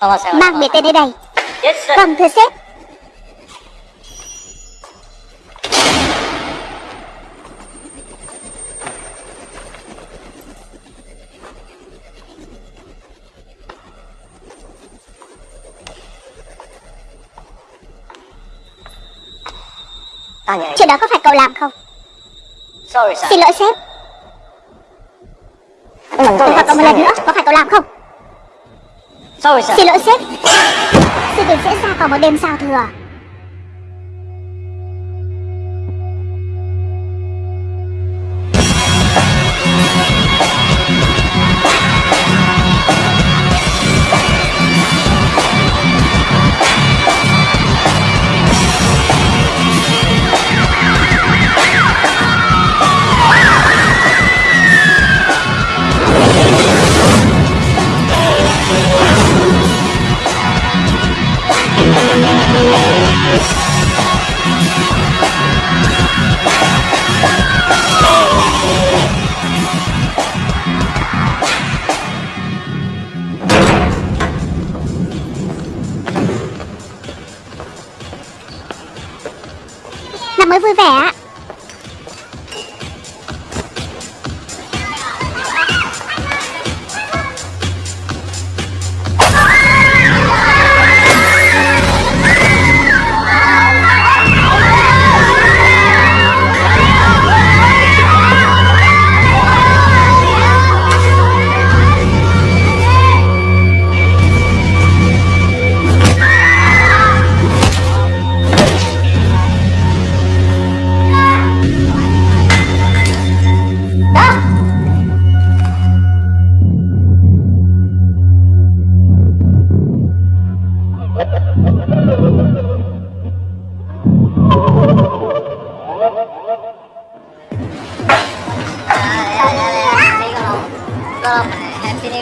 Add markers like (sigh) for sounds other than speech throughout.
Mang biệt tên đến đây. Sir Vâng thưa sếp Chuyện đó có phải cậu làm không? Sorry Xin lỗi sếp Tôi hỏi cậu một lần nữa Có phải cậu làm không Sorry sir Xin lỗi sếp. Sự tình diễn ra vào một đêm giao thừa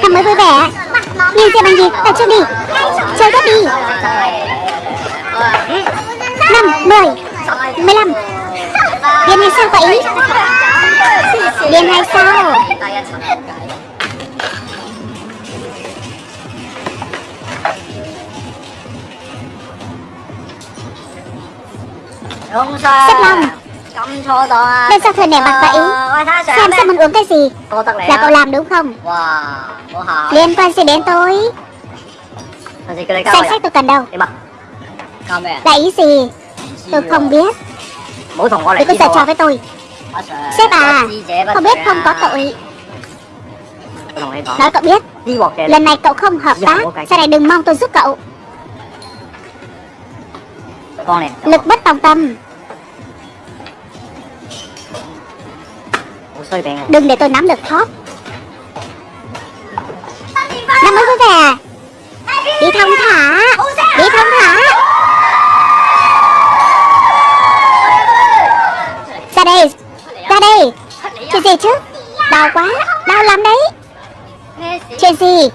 Năm mới vui vẻ. Nhìn xem bằng gì? Tập trung đi. Chơi tiếp đi. Năm Mười Mười lăm. Điên hay sao vậy Điên hay sao? Xếp lòng À. Đêm giao thừa nẻ mặt vậy? Sợ Xem xem muốn uống cái gì? Là cậu làm đúng không? Liên quan gì đến tôi? Danh sách tôi cần đâu. Là ý gì? Tôi không biết. Đừng có giở trò với tôi. Sếp à Không biết không có tội. Nói cậu biết. Lần này cậu không hợp tác. Sau này đừng mong tôi giúp cậu. Lực bất tòng tâm Đừng để tôi nắm được thóp Năm mới vui vẻ Đi thông thả. Đi thông thả. Ra đây Ra đây Chuyện gì chứ? Đau quá. Đau lắm đấy. Chuyện gì?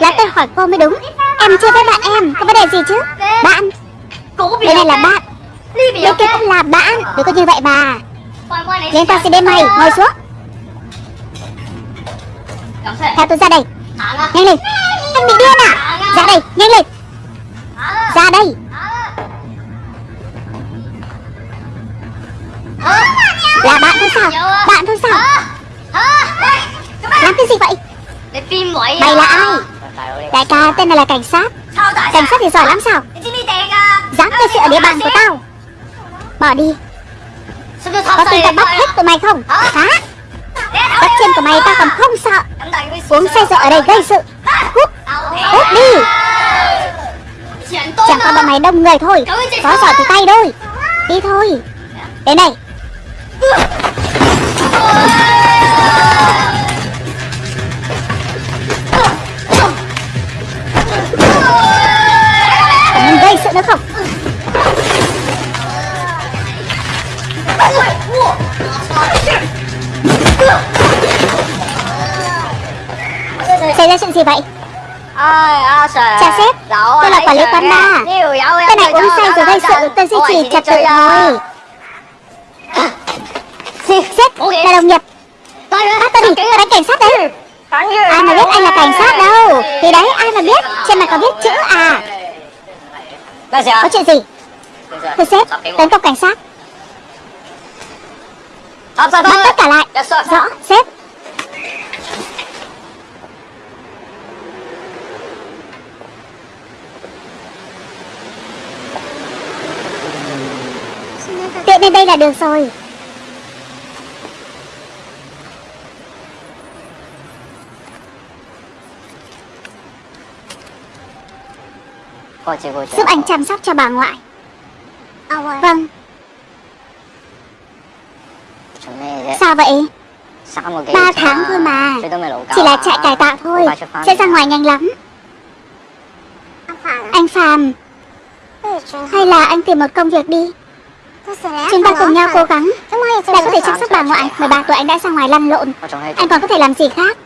Là tôi hỏi cô mới đúng. Em chưa thấy bạn em Có vấn đề gì chứ? Bạn. Đây này là bạn. Bên kia cũng là bạn. Đừng có như vậy mà Liên ta sẽ đến mày Ngồi xuống. Theo tôi ra đây. Nhanh lên. Anh bị điên à? Ra. Đây Nhanh lên. Ra. Đây. Là bạn thôi sao? Bạn thôi sao? Làm cái gì vậy? Mày là ai? Đại ca tên này là cảnh sát. Cảnh sát thì giỏi lắm sao? Dám gây sự ở địa bàn của tao. Bỏ đi Có tin tao bắt hết tụi mày không? Hả? Bắt chân của mày tao còn không sợ. Uống say rượu ở đây gây sự. Cút Cút đi. Chẳng qua bọn mày đông người thôi. Có giỏi thì tay đôi. Đi thôi. Đến đây. Còn gây sự nữa không Xảy ra chuyện gì vậy? Chào sếp Tôi là quản lý quán bar. Tên này uống say rồi gây sự Tôi duy trì trật tự thôi. Sếp là đồng nghiệp. Bắt tôi Tôi đánh cảnh sát đấy. Ai mà biết anh là cảnh sát đâu. Thì đấy ai mà biết Trên mặt có viết chữ à? Có chuyện gì? Thưa sếp Tấn công cảnh sát Stop, stop, Bắt tất cả lại. Sir. Rõ sếp. Tiện đến đây là được rồi. Giúp anh chăm sóc cho bà ngoại. Vâng Chuẩn bị vậy. Ba tháng thôi mà. Chỉ là chạy cải tạo thôi. Sẽ ra ngoài nhanh lắm. Anh Phạm Hay là anh tìm một công việc đi. Chúng ta cùng nhau cố gắng. Đã có thể chăm sóc bà ngoại. 13 tuổi anh đã ra ngoài lăn lộn. Anh còn có thể làm gì khác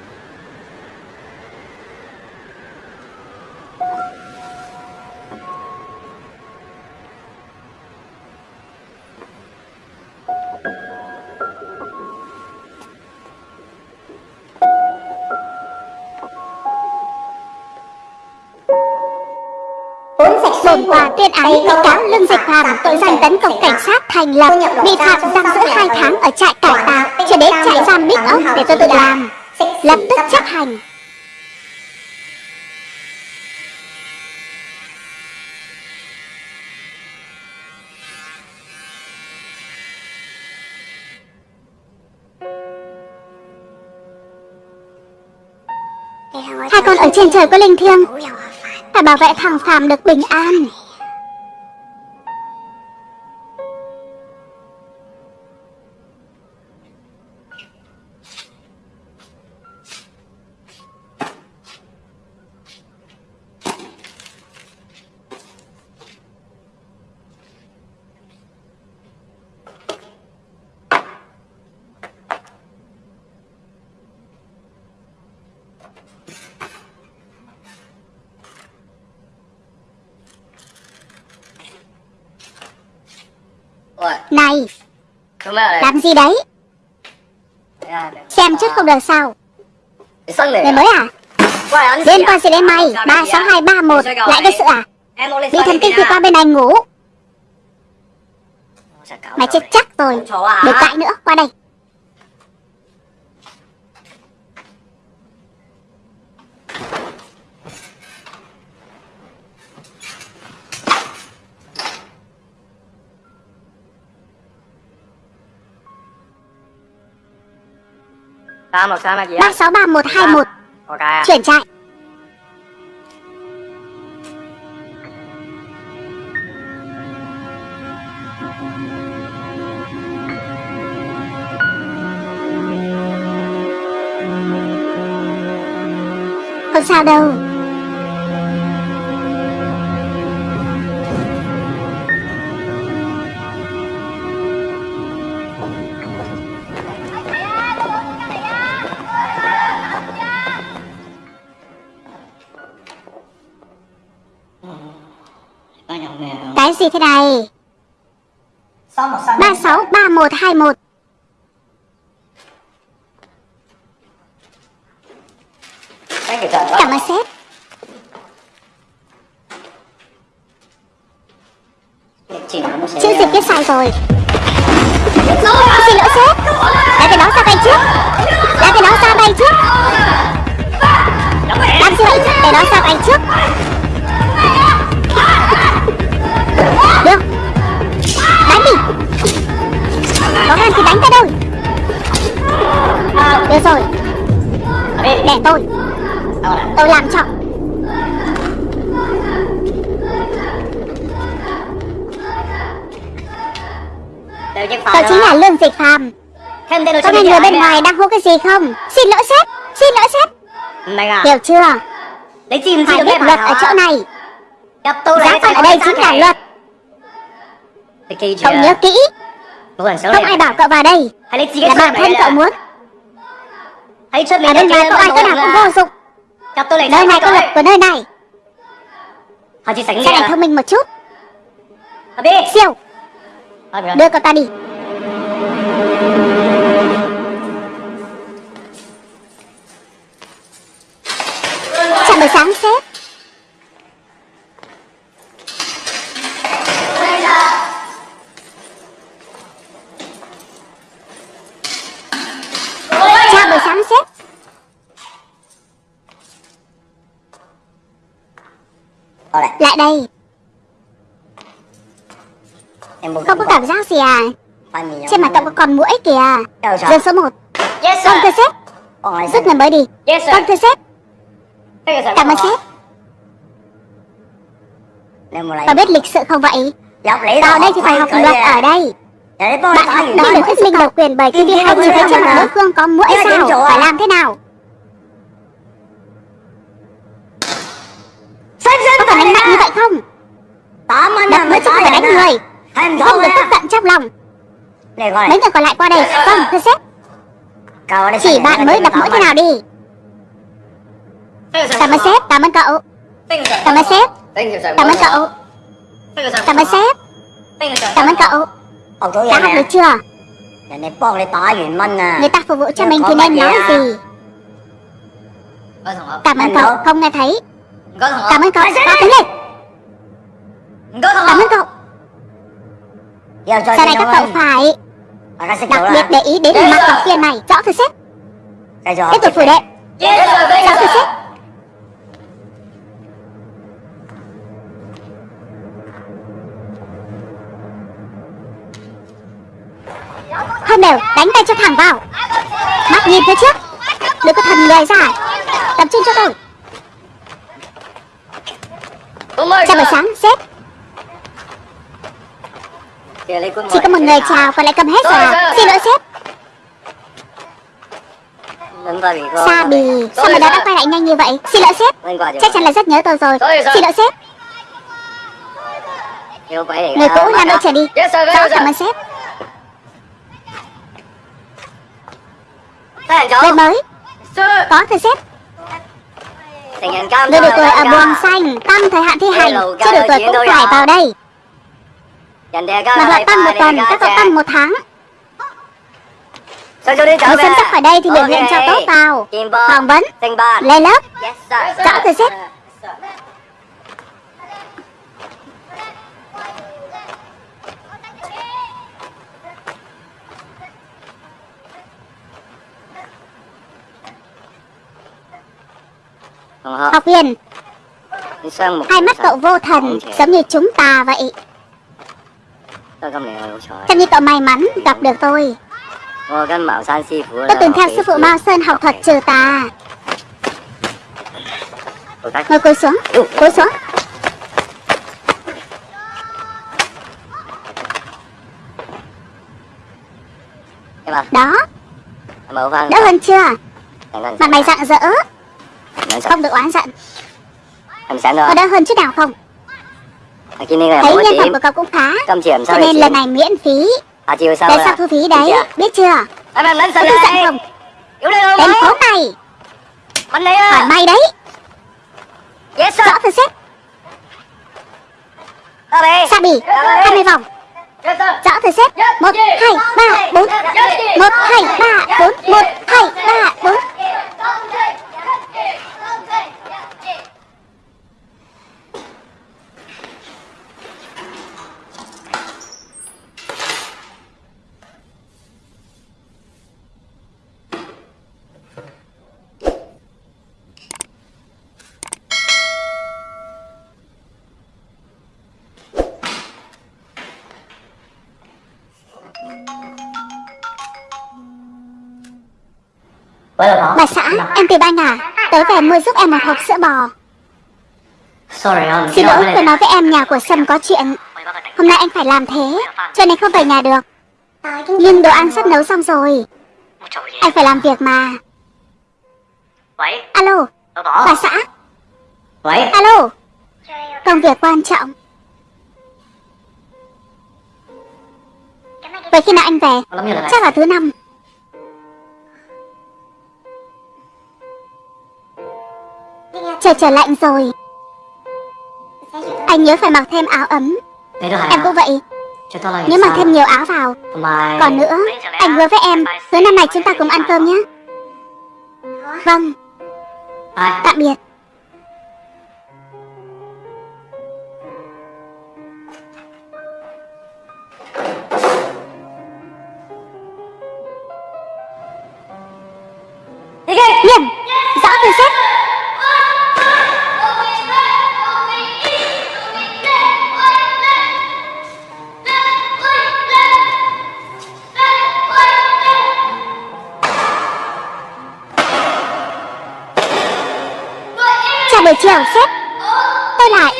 bị cáo Lương Dịch Phạm tội danh tấn công cảnh sát thành lập, bị phạt giam giữ 2 tháng ở trại cải tạo, chuyển đến trại giam Big ốc để tôi tự làm. Lập tức chấp hành. Hai con ở trên trời có linh thiêng. Phải bảo vệ thằng Phạm được bình an Ôi, Này chúng mày ở đây. làm gì đấy? Dạ, Xem chút không được sao. Người mới à? Liên quan gì đến mày 36231 Lại gây sự à? Bị thần kinh thì qua bên này ngủ. Mày chết chắc rồi. Đừng cãi nữa. Qua đây Ba một sao mà gì á? 363121 Ok à. Chuyển trại Không sao đâu gì thế này? 363121 Cái gì trời Cảm ơn sếp. Chữ dịch viết sai rồi. Xin lỗi sếp. Đã cái đó ra tay trước. Đã cái đó ra tay trước. Làm gì vậy Để đó ra tay trước Được Đánh đi. Có gan thì đánh ta đâu Được rồi. Để tôi. Tôi làm cho. Tôi chính là Lương Dịch Phạm Có nghe người bên ngoài đang hô cái gì không? Xin lỗi sếp Xin lỗi sếp. À. Hiểu chưa? Phải biết luật ở chỗ này. Gặp tôi Giá phạt ở đây chính là luật Cậu nhớ kỹ. Không ai bảo cậu vào đây. Là bản thân cậu muốn. Ở bên ngoài cậu ai có nào cũng vô dụng. Nơi này. Có luật của nơi này Chắc anh thông minh một chút. Siêu. Đưa cậu ta đi. Chào buổi sáng sếp. Qua đây Lại đây. Em muốn Không có cảm giác gì à? Trên mặt cậu có con mũi kìa. Dương số 1 Yes Vâng thưa sếp. Con Rút người mới đi. Yes sir. Vâng thưa sếp. Cảm ơn sếp. Một Có biết lịch sự không vậy? Vào đây thì phải học luật ở đây. Bạn học đây được thuyết minh độc quyền bởi khi đi hay nhìn thấy trên mặt đối phương có mũi sao. Phải làm thế nào Sếp sếp Có phải đánh mạnh như vậy không Tóm anh Đập mới chứ không phải đánh người. Không được tức giận trong lòng. Mấy người còn lại qua đây. Vâng thưa sếp Chỉ bạn mới đập mũi thế nào đi. Cảm ơn sếp Cảm ơn cậu. Cảm ơn sếp Cảm ơn cậu. Cảm ơn sếp Cảm ơn cậu. Đã học được chưa? À. Người ta phục vụ cho mình thì nên nói à. gì? Cảm ơn cậu? Không nghe thấy. Cảm ơn cậu. Đi. đứng lên Cảm ơn cậu. Giờ Sau này các cậu phải đặc biệt để ý đến mặt học viên này Rõ Cái chỗ Tiếp tục phủ đệ. Rõ thưa sếp Không đều Đánh tay cho thẳng vào. Mắt nhìn phía trước. Đừng có thần người ra. Tập trung cho tôi Chào buổi sáng sếp chỉ có một người chào còn lại cầm hết rồi à Xin lỗi sếp. Sa bì, Sao mà đã đã quay lại nhanh như vậy? Xin lỗi sếp. Chắc chắn là rất nhớ tôi rồi. Xin lỗi sếp. Người cũ làm đội trở đi. Rõ cảm ơn sếp? Người mới. Có thưa sếp. Người được tuổi ở buồng xanh Tăng thời hạn thi hành. Chưa đủ tuổi cũng phải vào đây. Mà họ tăng một tuần Các cậu tăng một tháng. Người xem sắp khỏi đây thì biểu hiện cho tốt vào. Phỏng vấn Lên lớp. Rõ thưa sếp Học viên. Hai mắt cậu vô thần Giống như chúng ta vậy Xem như cậu may mắn gặp được tôi. Tôi từng theo sư phụ Mao Sơn học thuật trừ tà. Ngồi cúi xuống. Cúi xuống. Đó. Đỡ hơn chưa? Mặt mày rạng rỡ Không được oán giận. Có đỡ hơn chút nào không Thấy nhân phẩm của cậu cũng khá. Cho nên lần này miễn phí. Để sao thu phí đấy Biết chưa? Có tức giận không Tên khốn này Hỏi may đấy Rõ thưa sếp. Sa bì 20 vòng. Rõ thưa sếp. 1, 2, 3, 4 1, 2, 3, 4 1, 2, 3, 4 Bà xã, em tìm anh à Tới về mua giúp em một hộp sữa bò. Xin lỗi, tôi nói với em nhà của Sâm có chuyện. Hôm nay anh phải làm thế Cho nên không về nhà được. Nhưng đồ ăn sắp nấu xong rồi. Anh phải làm việc mà. Alo, bà xã. Alo. Công việc quan trọng. Vậy khi nào anh về? Chắc là thứ năm Trời trở lạnh rồi. Anh nhớ phải mặc thêm áo ấm. Em cũng vậy. Nhớ mặc thêm nhiều áo vào. Còn nữa Anh hứa với em Tối năm này chúng ta cùng ăn cơm nhé. Vâng. Tạm biệt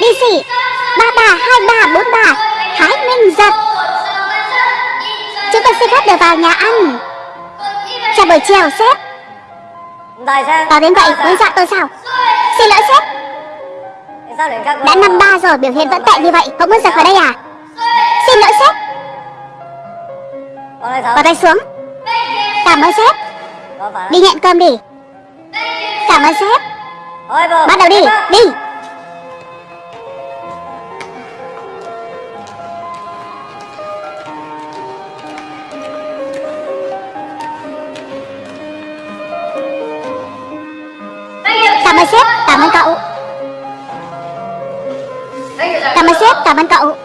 Tôi đi xỉ. Ba bà hai bà bốn bà Thái Minh Giật. Chúng tôi xin phép được vào nhà ăn Chào buổi chiều, sếp. Tại sao đến vậy, muốn dọa tôi sao? Xin lỗi, sếp. Sao Đã năm ba rồi, biểu hiện vẫn tệ như vậy Không muốn rời khỏi đây à? Xin lỗi, sếp. Bỏ tay xuống. Cảm ơn, sếp. Đi nhận cơm đi. Cảm ơn, sếp. Bắt đầu đi Đi. cảm ơn cậu.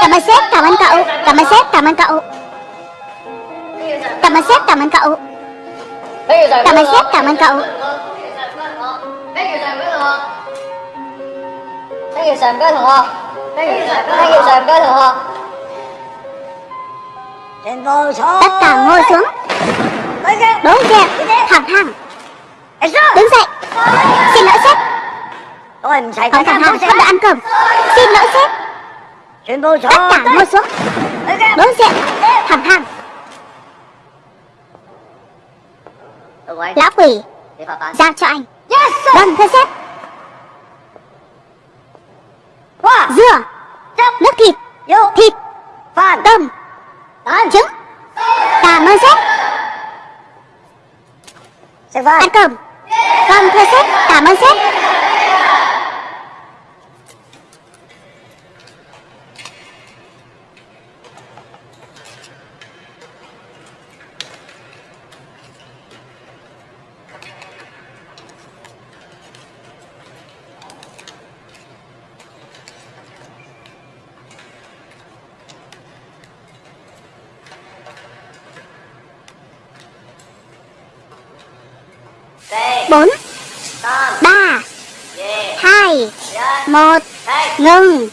Cảm ơn sếp, cảm ơn cậu. Cảm ơn sếp, cảm ơn cậu. Cảm ơn sếp, cảm ơn cậu. Cảm ơn sếp, cảm ơn cậu. Các thằng Tất cả ngồi xuống. Đúng kia, thẳng thẳng. Đứng dậy. Xin lỗi sếp. Tôi mình xảy không thằng Hà không được ăn cơm. Xin lỗi sếp. Tất cả ngồi xuống. Đối diện Thẳng Hàng Lão quỷ Giao cho anh. Vâng thưa sếp. Dưa Nước thịt. Thịt. Tôm. Trứng. Cảm ơn sếp. Ăn cơm. Vâng thưa sếp. Cảm ơn sếp. Một. Ngừng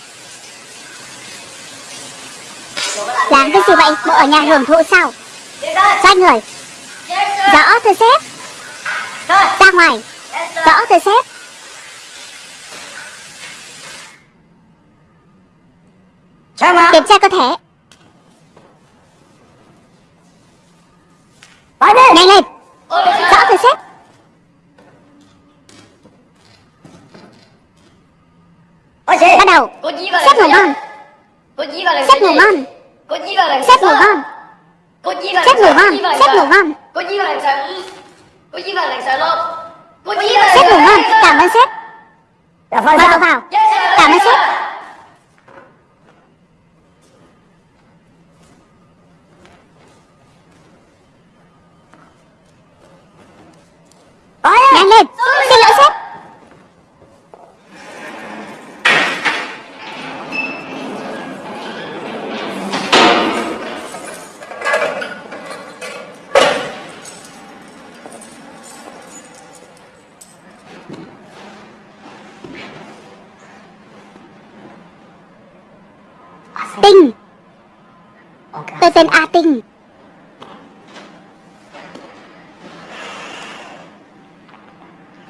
Làm cái gì vậy Bộ ở nhà hưởng thụ sao. Xoay người. Rõ thưa sếp. Ra ngoài. Rõ thưa sếp? Kiểm tra cơ thể. Nhanh lên Rõ thưa sếp Có gì? Bắt đầu. Vào Sếp ngủ ngon. Vào Sếp ngủ ngon. Vào Sếp ngủ ngon. Vào Sếp ngủ ngon. Sếp ngủ ngon. vào vào vào Sếp ngủ ngon. Cảm ơn sếp. Dạ phải Mời sao? cậu vào. Yes, sir. Cảm ơn sếp. Nhanh lên. Xin lỗi sếp Tinh Tên A Tinh.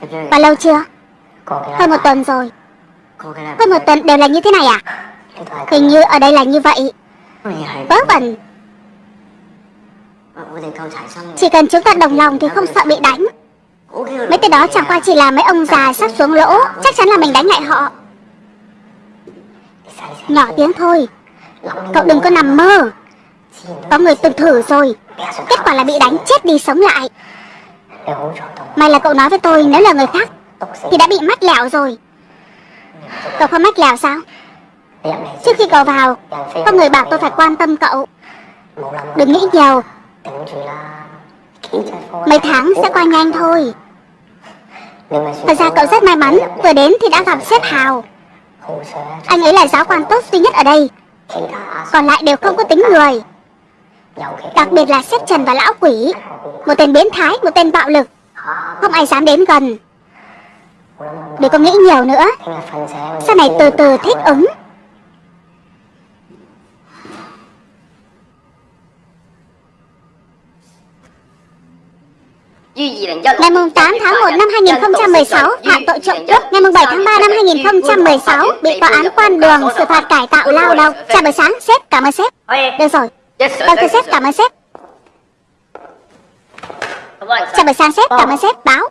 Và? Bao lâu chưa? Hơn một tuần rồi. Hơn một tuần đều là như thế này à? Hình như ở đây là như vậy. Mày hay. Vớ vẩn. Chỉ cần chúng ta đồng lòng thì không sợ bị đánh. Mấy tên đó chẳng qua chỉ là mấy ông già sắp xuống lỗ. Chắc chắn là mình đánh lại họ. Nhỏ tiếng thôi. Cậu đừng có nằm mơ. Có người từng thử rồi. Kết quả là bị đánh, chết đi, sống lại. May là cậu nói với tôi, nếu là người khác, Thì đã bị mắt lẹo rồi. Cậu không mắt lẹo sao? Trước khi cậu vào, Có người bảo tôi phải quan tâm cậu. Đừng nghĩ nhiều. Mấy tháng sẽ qua nhanh thôi. Thật ra cậu rất may mắn, Vừa đến thì đã gặp sếp Hào. Anh ấy là giáo quan tốt duy nhất ở đây. Còn lại đều không có tính người. Đặc biệt là xếp Trần và lão quỷ. Một tên biến thái, một tên bạo lực. Không ai dám đến gần. Đừng có nghĩ nhiều nữa. Sau này từ từ thích ứng. Ngày 8 tháng 1 năm 2016, phạm tội trộm cướp. Ngày 7 tháng 3 năm 2016, bị tòa án quan đường xử phạt cải tạo lao động. Chào buổi sáng, sếp, cảm ơn sếp. Được rồi, vâng thưa sếp, cảm ơn sếp. Chào buổi sáng sếp, cảm ơn sếp. Báo,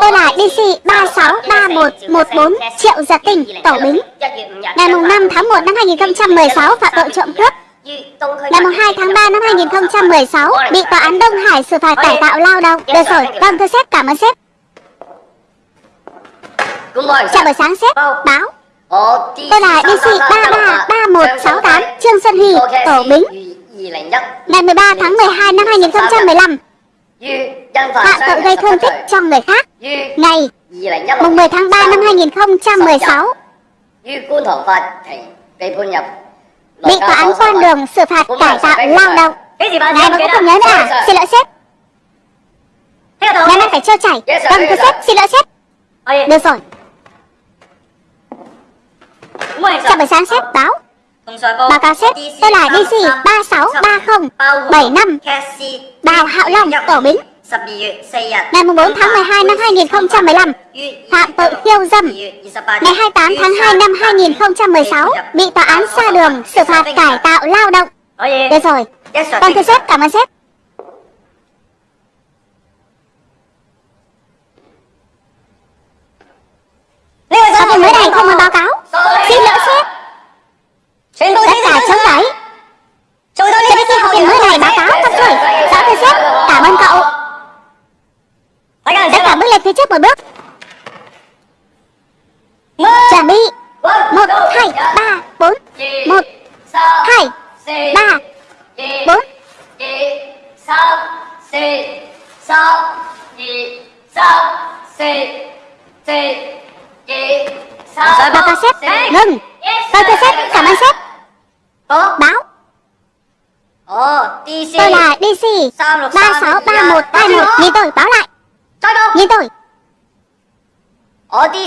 tôi là DC 363114 Triệu Giật Tình, Tổ Bính. Ngày mùng 5 tháng 1 năm 2016, phạm tội trộm cướp. Ngày mùng 2 tháng 3 năm 2016, bị tòa án Đông Hải xử phạt cải tạo lao động. Được rồi, vâng thưa sếp, cảm ơn sếp. Chào buổi sáng sếp, báo. Tôi là DC 333168 Trương Xuân Huy, Tổ Bính. Ngày 13 tháng 12 năm 2015, phạm tội gây thương tích cho người khác. Ngày mùng 10 tháng 3 năm 2016, bị tòa án quan đường xử phạt cải tạo lao động. Ngài mà cũng không nhớ nữa à? Xin lỗi sếp. Ngài mai phải trêu chảy. Vâng thưa sếp, xin lỗi sếp. Được rồi. Chào buổi sáng sếp, báo. Báo cáo sếp, tôi là DC 363075 Đào Hạo Long, Tổ Bính. Ngày 4 tháng 12 năm 2015, phạm tội khiêu dâm. Ngày 28 tháng 2 năm 2016, bị tòa án xa đường xử phạt cải tạo lao động. Được rồi, vâng thưa sếp, cảm ơn sếp. Có viên mới này không muốn báo cáo. Xin lỗi sếp. Tất cả chống đẩy. Cho đến khi học viên mới này báo cáo xong rồi. Rõ thưa sếp, cảm ơn cậu. Tất cả bước lên phía trước một bước. Chuẩn bị. Một, hai, ba, bốn. Một, hai, ba, bốn. Báo cáo sếp, ngừng. Vâng thưa sếp, cảm ơn sếp. Báo. Tôi là DC 363121 Nhìn tôi, báo lại. Nhìn tôi.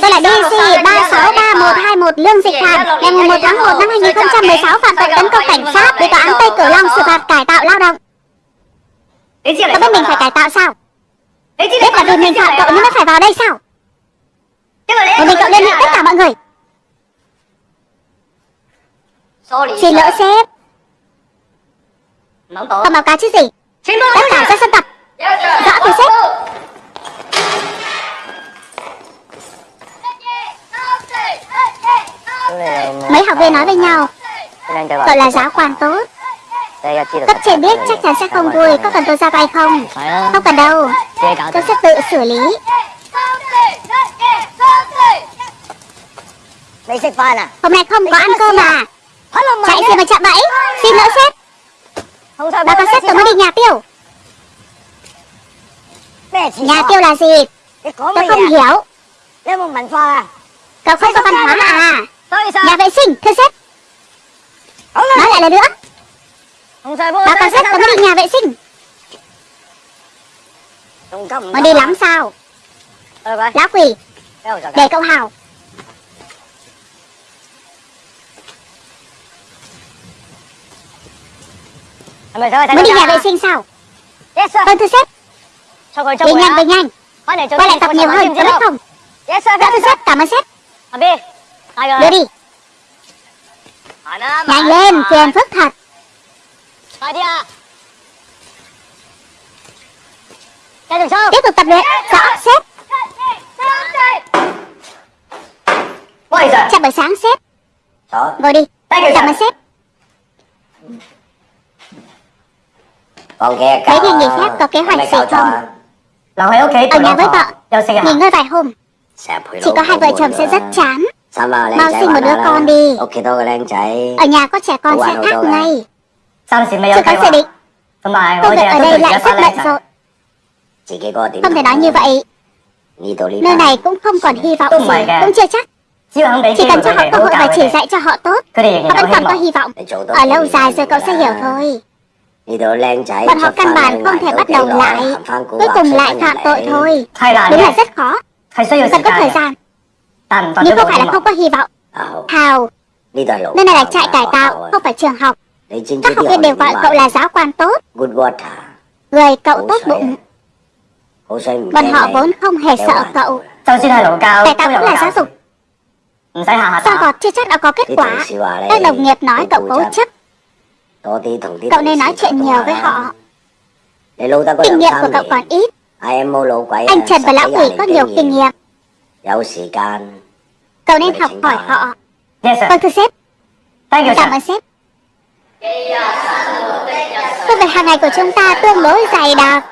Tôi là DC 363121 Lương Dịch Hàn Ngày 1 tháng 1 năm 2016 phạm tội tấn công cảnh sát Bị tòa án Tây Cửu Long xử phạt cải tạo lao động. Tôi biết mình phải cải tạo sao? Biết là vì mình phạm tội nên mới phải vào đây sao? Một mình cậu liên hệ tất cả mọi người. Xin lỗi sếp. Không báo cáo chứ gì? Tất cả ra sân tập. Rõ từ sếp Mấy học viên nói với nhau Gọi là giáo quan tốt. Cấp trên biết chắc chắn sẽ không vui, Có cần tôi ra tay không? Không cần đâu. Tôi sẽ tự xử lý. Hôm nay không có ăn cơm à? Chạy gì mà chạm bẫy Xin lỗi sếp. Bà có sếp, tôi mới đi nhà tiêu. Nhà tiêu là gì? Tôi không hiểu. Cậu không có văn hóa à Nhà vệ sinh thưa sếp. Nói lại lần nữa. Báo cáo sếp mới đi nhà vệ sinh. Mà đi lắm sao? Lão quỷ Để cậu hào. Mới đi nhà vệ sinh sao? Vâng thưa sếp. Đi nhanh về nhanh. Quay lại tập nhiều hơn có biết không? Dạ thưa sếp cảm ơn sếp Đưa đi. Nhanh lên phiền phức thật. Tiếp tục tập luyện. Rõ sếp Chào buổi sáng sếp Ngồi đi. Cảm ơn sếp Mấy ngày nghỉ phép có kế hoạch gì không? Ở nhà với vợ. Nghỉ ngơi vài hôm. Chỉ có hai vợ chồng sẽ rất chán Mau sinh một đứa con đi. Ở nhà có trẻ con sẽ khác ngay. Chưa có dự định Công việc ở đây lại rất bận rộn Không thể nói như vậy. Nơi này cũng không còn hy vọng gì Cũng chưa chắc. Chỉ cần cho họ cơ hội và chỉ dạy cho họ tốt. Họ vẫn còn có hy vọng. Ở lâu dài rồi cậu sẽ hiểu thôi. Bọn họ căn bản không thể bắt đầu lại. Cuối cùng lại phạm tội thôi. Đúng là rất khó. Cần có thời gian nhưng không phải là không có hy vọng. Hào Nơi này là trại cải tạo, không phải trường học. Các học viên đều gọi cậu là giáo quan tốt. Người cậu tốt bụng. Bọn họ vốn không hề sợ cậu. Cải tạo cũng là giáo dục. Sao gọt chưa chắc đã có kết quả? Các đồng nghiệp nói cậu cố chấp. Cậu nên nói chuyện nhiều với họ. Kinh nghiệm của cậu còn ít. Anh Trần và Lão Quỷ có nhiều kinh nghiệm. 有时间 Cậu nên học hỏi họ Yes sir， Vâng thưa sếp thank you Cảm sir。 ơn sếp Công việc hàng ngày của chúng ta tương đối dày đặc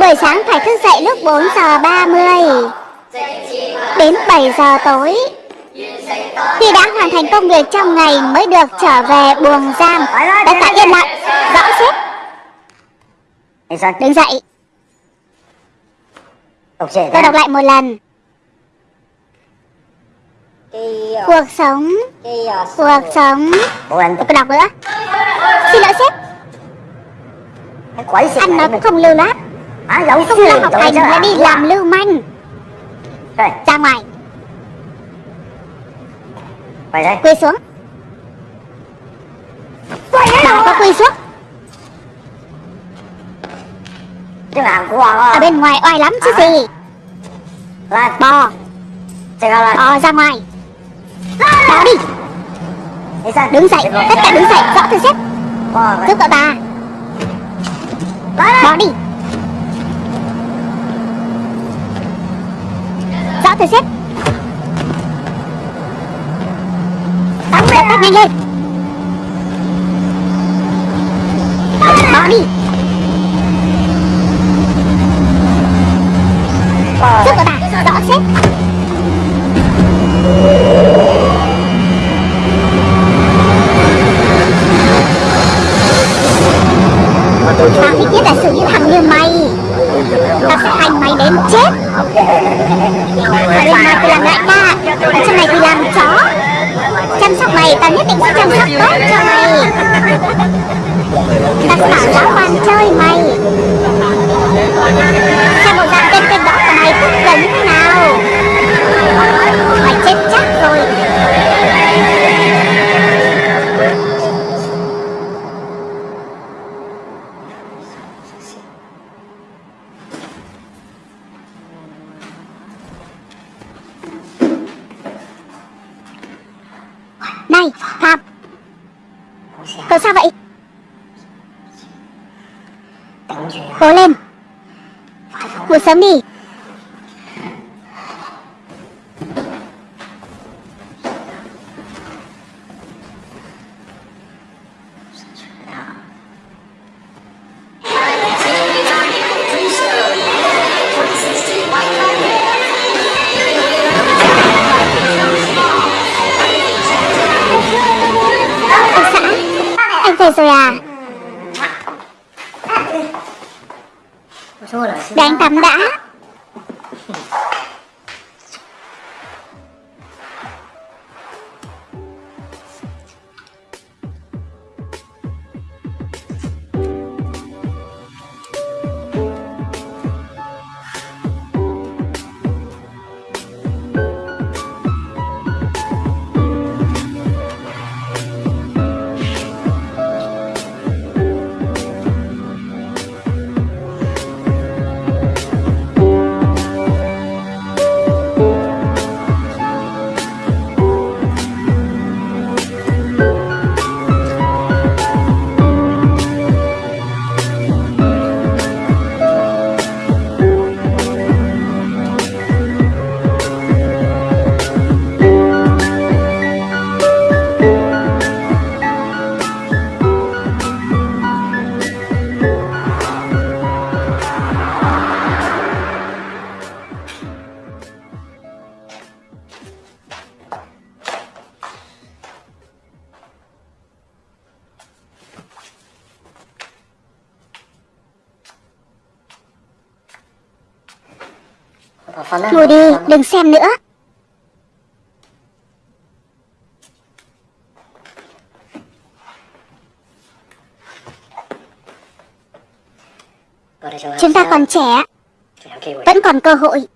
Buổi sáng phải thức dậy lúc 4 giờ 30 Đến 7 giờ tối Khi đã hoàn thành công việc trong ngày mới được trở về buồng giam Tất cả yên lặng Rõ sếp起身 Đứng dậy Đọc Tôi đọc lại một lần. Cuộc sống. Cuộc sống. Bố Tôi đọc nữa. Xin lỗi sếp. Anh nói cũng không lưu loát. À, Không lo học hành mà đi làm lưu manh. Ra ngoài. Quay Quỳ xuống. Quỳ có quỳ xuống? Ở bên ngoài oai lắm chứ gì. Bò. Bò ra ngoài. Bò đi. Đứng dậy, tất cả đứng dậy, rõ thưa xếp Giúp cậu ta. Bò đi. Rõ thưa xếp Tắm lên tắt nhanh lên. Bò đi. Cố lên. Ngủ sớm đi. Vâng. Ngồi đi, đừng xem nữa. Chúng ta còn trẻ Vẫn còn cơ hội.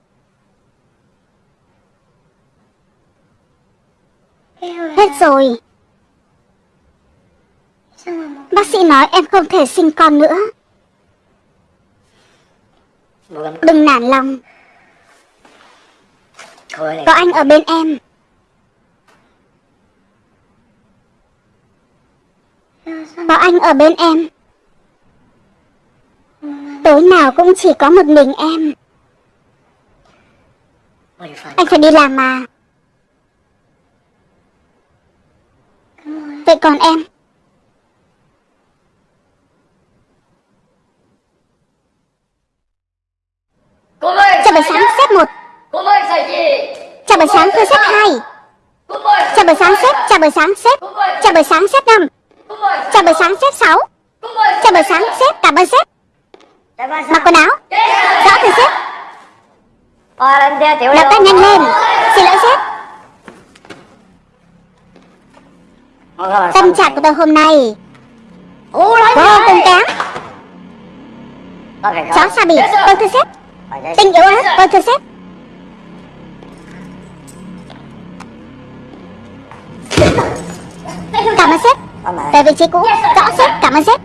Hết rồi. Bác sĩ nói em không thể sinh con nữa. Đừng nản lòng. Có anh ở bên em. Có anh ở bên em. Tối nào cũng chỉ có một mình em. Phải Anh phải đi làm mà. Vậy còn em? Chào buổi sáng xếp 1 Chào buổi sáng tôi xếp 2 Cô mời Chào buổi sáng xếp Chào buổi sáng xếp Chào buổi sáng xếp 5 Cô mời Chào buổi sáng xếp 6 Cô mời Chào buổi sáng xếp Cảm ơn ba Mặc quần áo. Rõ từ sếp. Ờ lên theo tiểu Lập tay nhanh lên. Xin lỗi sếp. Tâm trạng của tôi hôm nay Vô cùng kém. Cháu sao bị Vâng thưa đây Tình yếu ớt Vâng thưa sếp Cảm ơn sếp. Về vị trí cũ Rõ sếp. Cảm ơn sếp.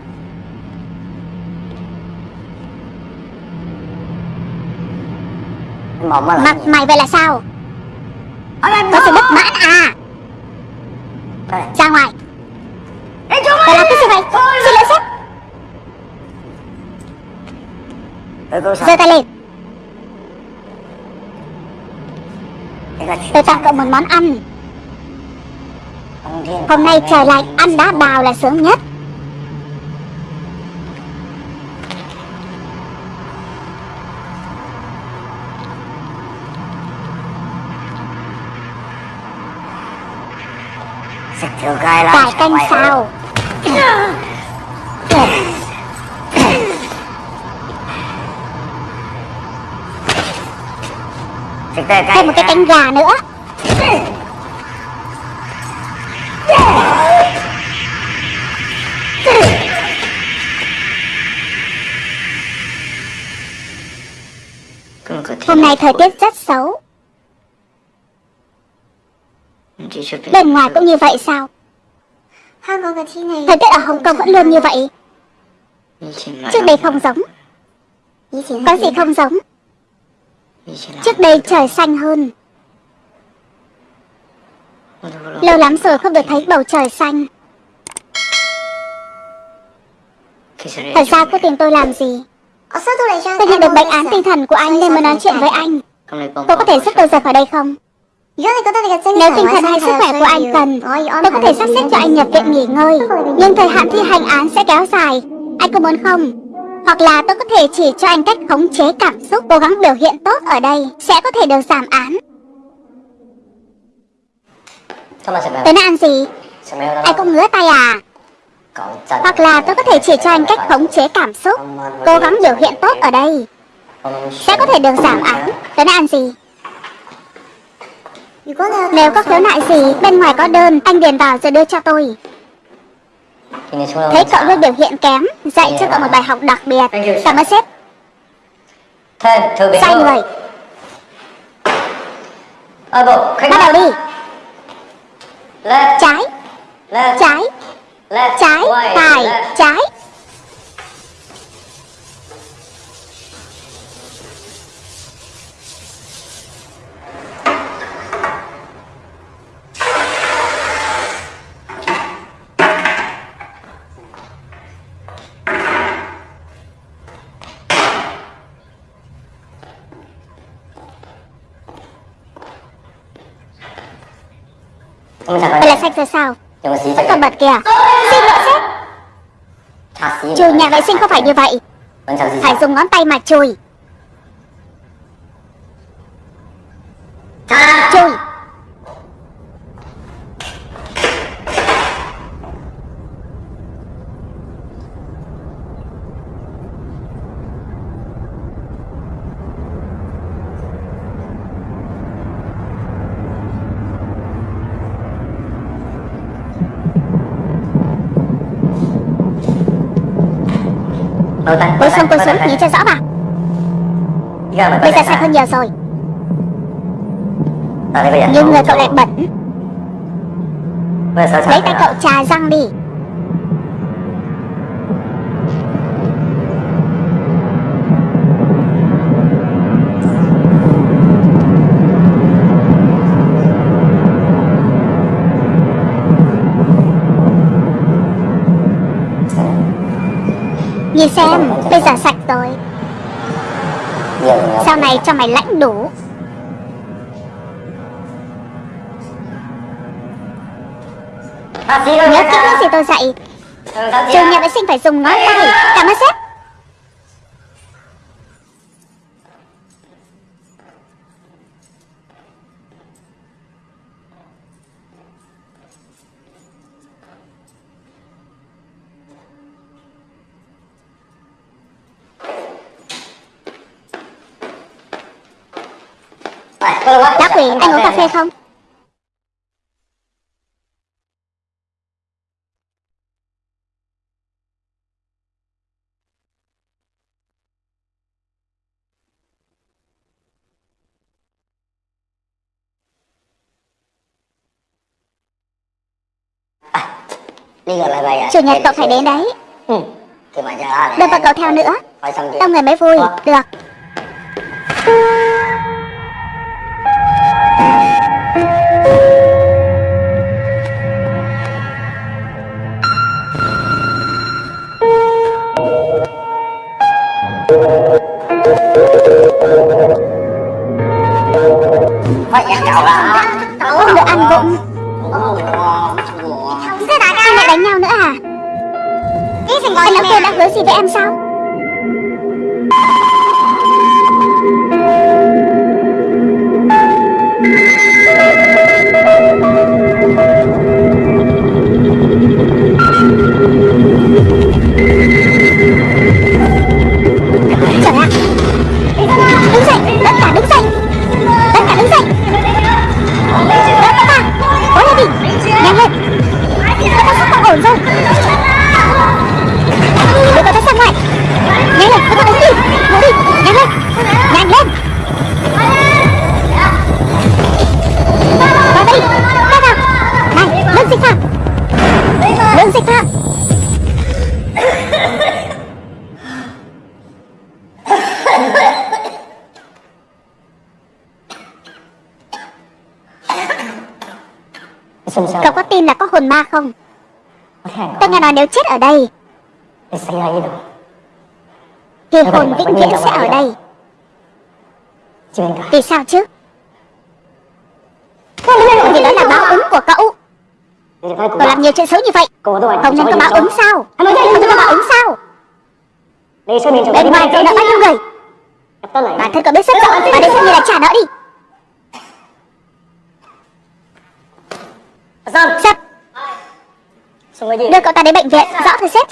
Mặt mày vậy là sao? Có sự bất mãn à? Ra ngoài. Phải làm cái gì vậy. Xin lỗi sếp. Giơ tay lên. Tôi tặng cậu một món ăn Hôm nay trời lạnh, Ăn đá bào là sướng nhất. Xịt Cải canh xào Thêm một cái canh gà nữa. Hôm nay thời tiết rất xấu. Bên ngoài cũng như vậy sao? Thời tiết ở Hồng Kông vẫn luôn như vậy. Trước đây không giống. Có gì không giống? Trước đây trời xanh hơn. Lâu lắm rồi không được thấy bầu trời xanh. Thật ra cô tìm tôi làm gì? Tôi nhận được bệnh án tinh thần của anh nên mới nói chuyện với anh. Cô có thể giúp tôi rời khỏi đây không? Nếu tinh thần hay sức khỏe của anh cần Tôi có thể sắp xếp cho anh nhập viện nghỉ ngơi. Nhưng thời hạn thi hành án sẽ kéo dài. Anh có muốn không? Hoặc là tôi có thể chỉ cho anh cách khống chế cảm xúc Cố gắng biểu hiện tốt ở đây Sẽ có thể được giảm án. Tối nay ăn gì? Anh cũng ngứa tay à hoặc là tôi có thể chỉ cho anh cách khống chế cảm xúc, Cố gắng biểu hiện tốt ở đây. Sẽ có thể được giảm án. Tới nay ăn gì? Nếu có khiếu nại gì, Bên ngoài có đơn, Anh điền vào rồi đưa cho tôi. Thấy cậu luôn biểu hiện kém, Dạy cho cậu một bài học đặc biệt. Cảm ơn sếp. Sai người. Bắt đầu đi. Trái. Trái. Lên Trái Quay, Phải lên. Trái. Vậy là sạch rồi sao? Vẫn còn bật kìa Xin lỗi sếp Thả xí Chùi nhà vệ sinh không phải như vậy. Phải dùng ngón tay mà Chùi Nhìn cho rõ vào Bây giờ sạch hơn nhiều rồi. Nhưng người cậu lại bẩn. Lấy tay cậu trà răng đi Nhìn xem Bây giờ sạch rồi. Sau này cho mày lãnh đủ. Nhớ kỹ những gì tôi dạy. Chủ nhà vệ sinh phải dùng ngón tay. Cảm ơn sếp phê không? À Chủ nhật cậu phải đến đấy. Ừ Đừng vào cậu theo nữa. Đông người mới vui. Được ở đây. Thì hồn vĩnh viễn sẽ ở đây. Vì sao chứ? Vì đó là báo ứng của cậu. Cậu làm nhiều chuyện xấu như vậy. Không nên có báo ứng sao? Không nên có báo ứng sao? Bên ngoài cậu đã bao nhiêu người. Bản thân cậu biết rất rõ. Và đây xem như là trả nợ đi Đưa cậu ta đến bệnh viện Rõ thưa sếp.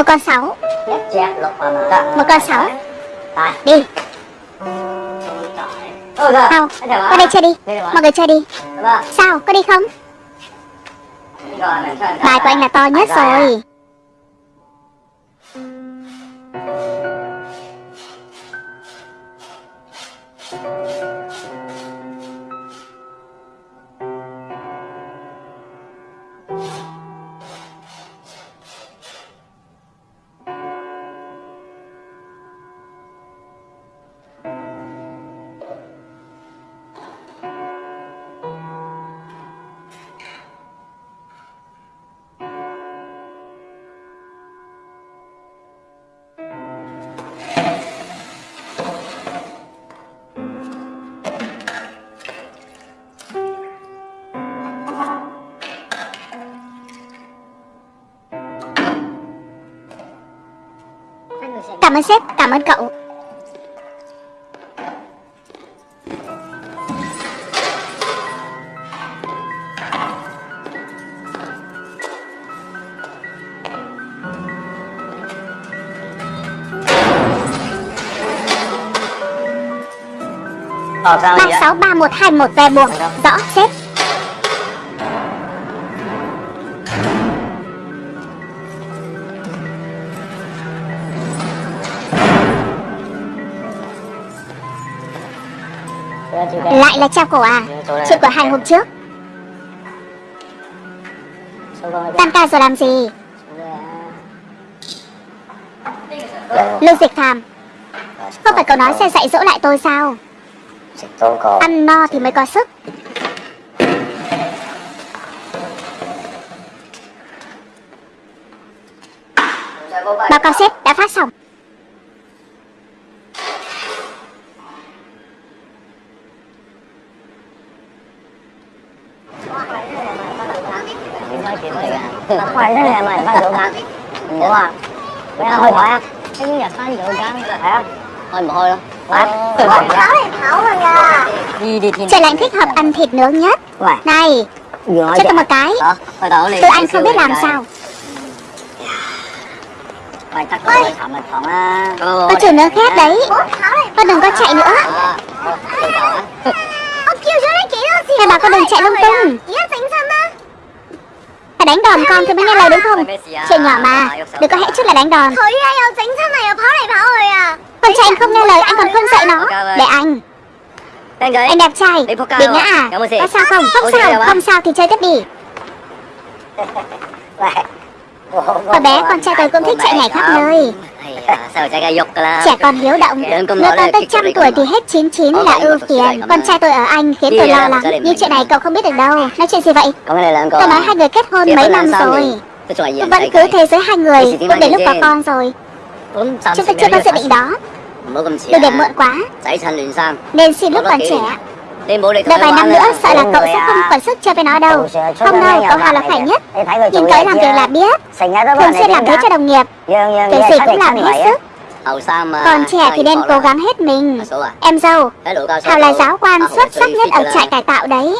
Một con sáu. Mà Một con sáu. Đi. Nào Qua đây chơi đi? Mọi người chơi đi? Vâng. Sao? Có đi không? Bài của anh là to nhất rồi Cảm ơn sếp, cảm ơn cậu. Ờ sao vậy? 363121 về buồng Rõ sếp Lại là treo cổ à? Chuyện của hai hôm trước. Tan ca rồi làm gì? Lưu dịch phàm Không phải cậu nói sẽ dạy dỗ lại tôi sao? Ăn no thì mới có sức Báo cáo sếp đã phát xong Khoai thế này mày phải được hả? Ủa à? Mày ăn hơi thoại á? Cái nhật phải được hả? Phải á? Hơi mồ hôi không? Phải. Đi đi đi. Trời lạnh thích hợp ăn thịt nướng nhất. Này cho tôi một cái liền. Tôi anh không biết làm sao Mày. Có trường nướng khét đấy Con đừng có chạy nữa á. Hai bà con đừng chạy lung tung đánh đòn con thì mới nghe lời đúng không? Chuyện nhỏ mà Đừng có hễ chút là đánh đòn. Con trai anh không nghe lời anh còn không dạy nó. Để anh. Anh đẹp trai. Bị ngã à. Có sao không? Không sao. Không sao thì chơi tiếp đi. (laughs) Hồi bé con trai tôi cũng thích chạy nhảy khắp nơi Trẻ con hiếu động. Nếu con tới trăm tuổi thì hết 99 là ưu phiền. Con trai tôi ở Anh khiến tôi lo lắng. Nhưng chuyện này cậu không biết được đâu. Nói chuyện gì vậy? Tôi nói hai người kết hôn mấy năm rồi. Vẫn cứ thế giới hai người Cũng đến lúc có con rồi. Chúng ta chưa có dự định đó Đừng để muộn quá. Nên xin lúc còn trẻ. Đợi vài năm nữa sợ là cậu sẽ không còn sức chơi với nó đâu. Không đâu, cậu Hào là phải nhất Nhìn cậu làm việc là biết. Thường xuyên làm thế cho đồng nghiệp. Cái gì cũng làm hết sức. Còn trẻ thì nên cố gắng hết mình. Em dâu Hào là giáo quan xuất sắc nhất ở trại cải tạo đấy.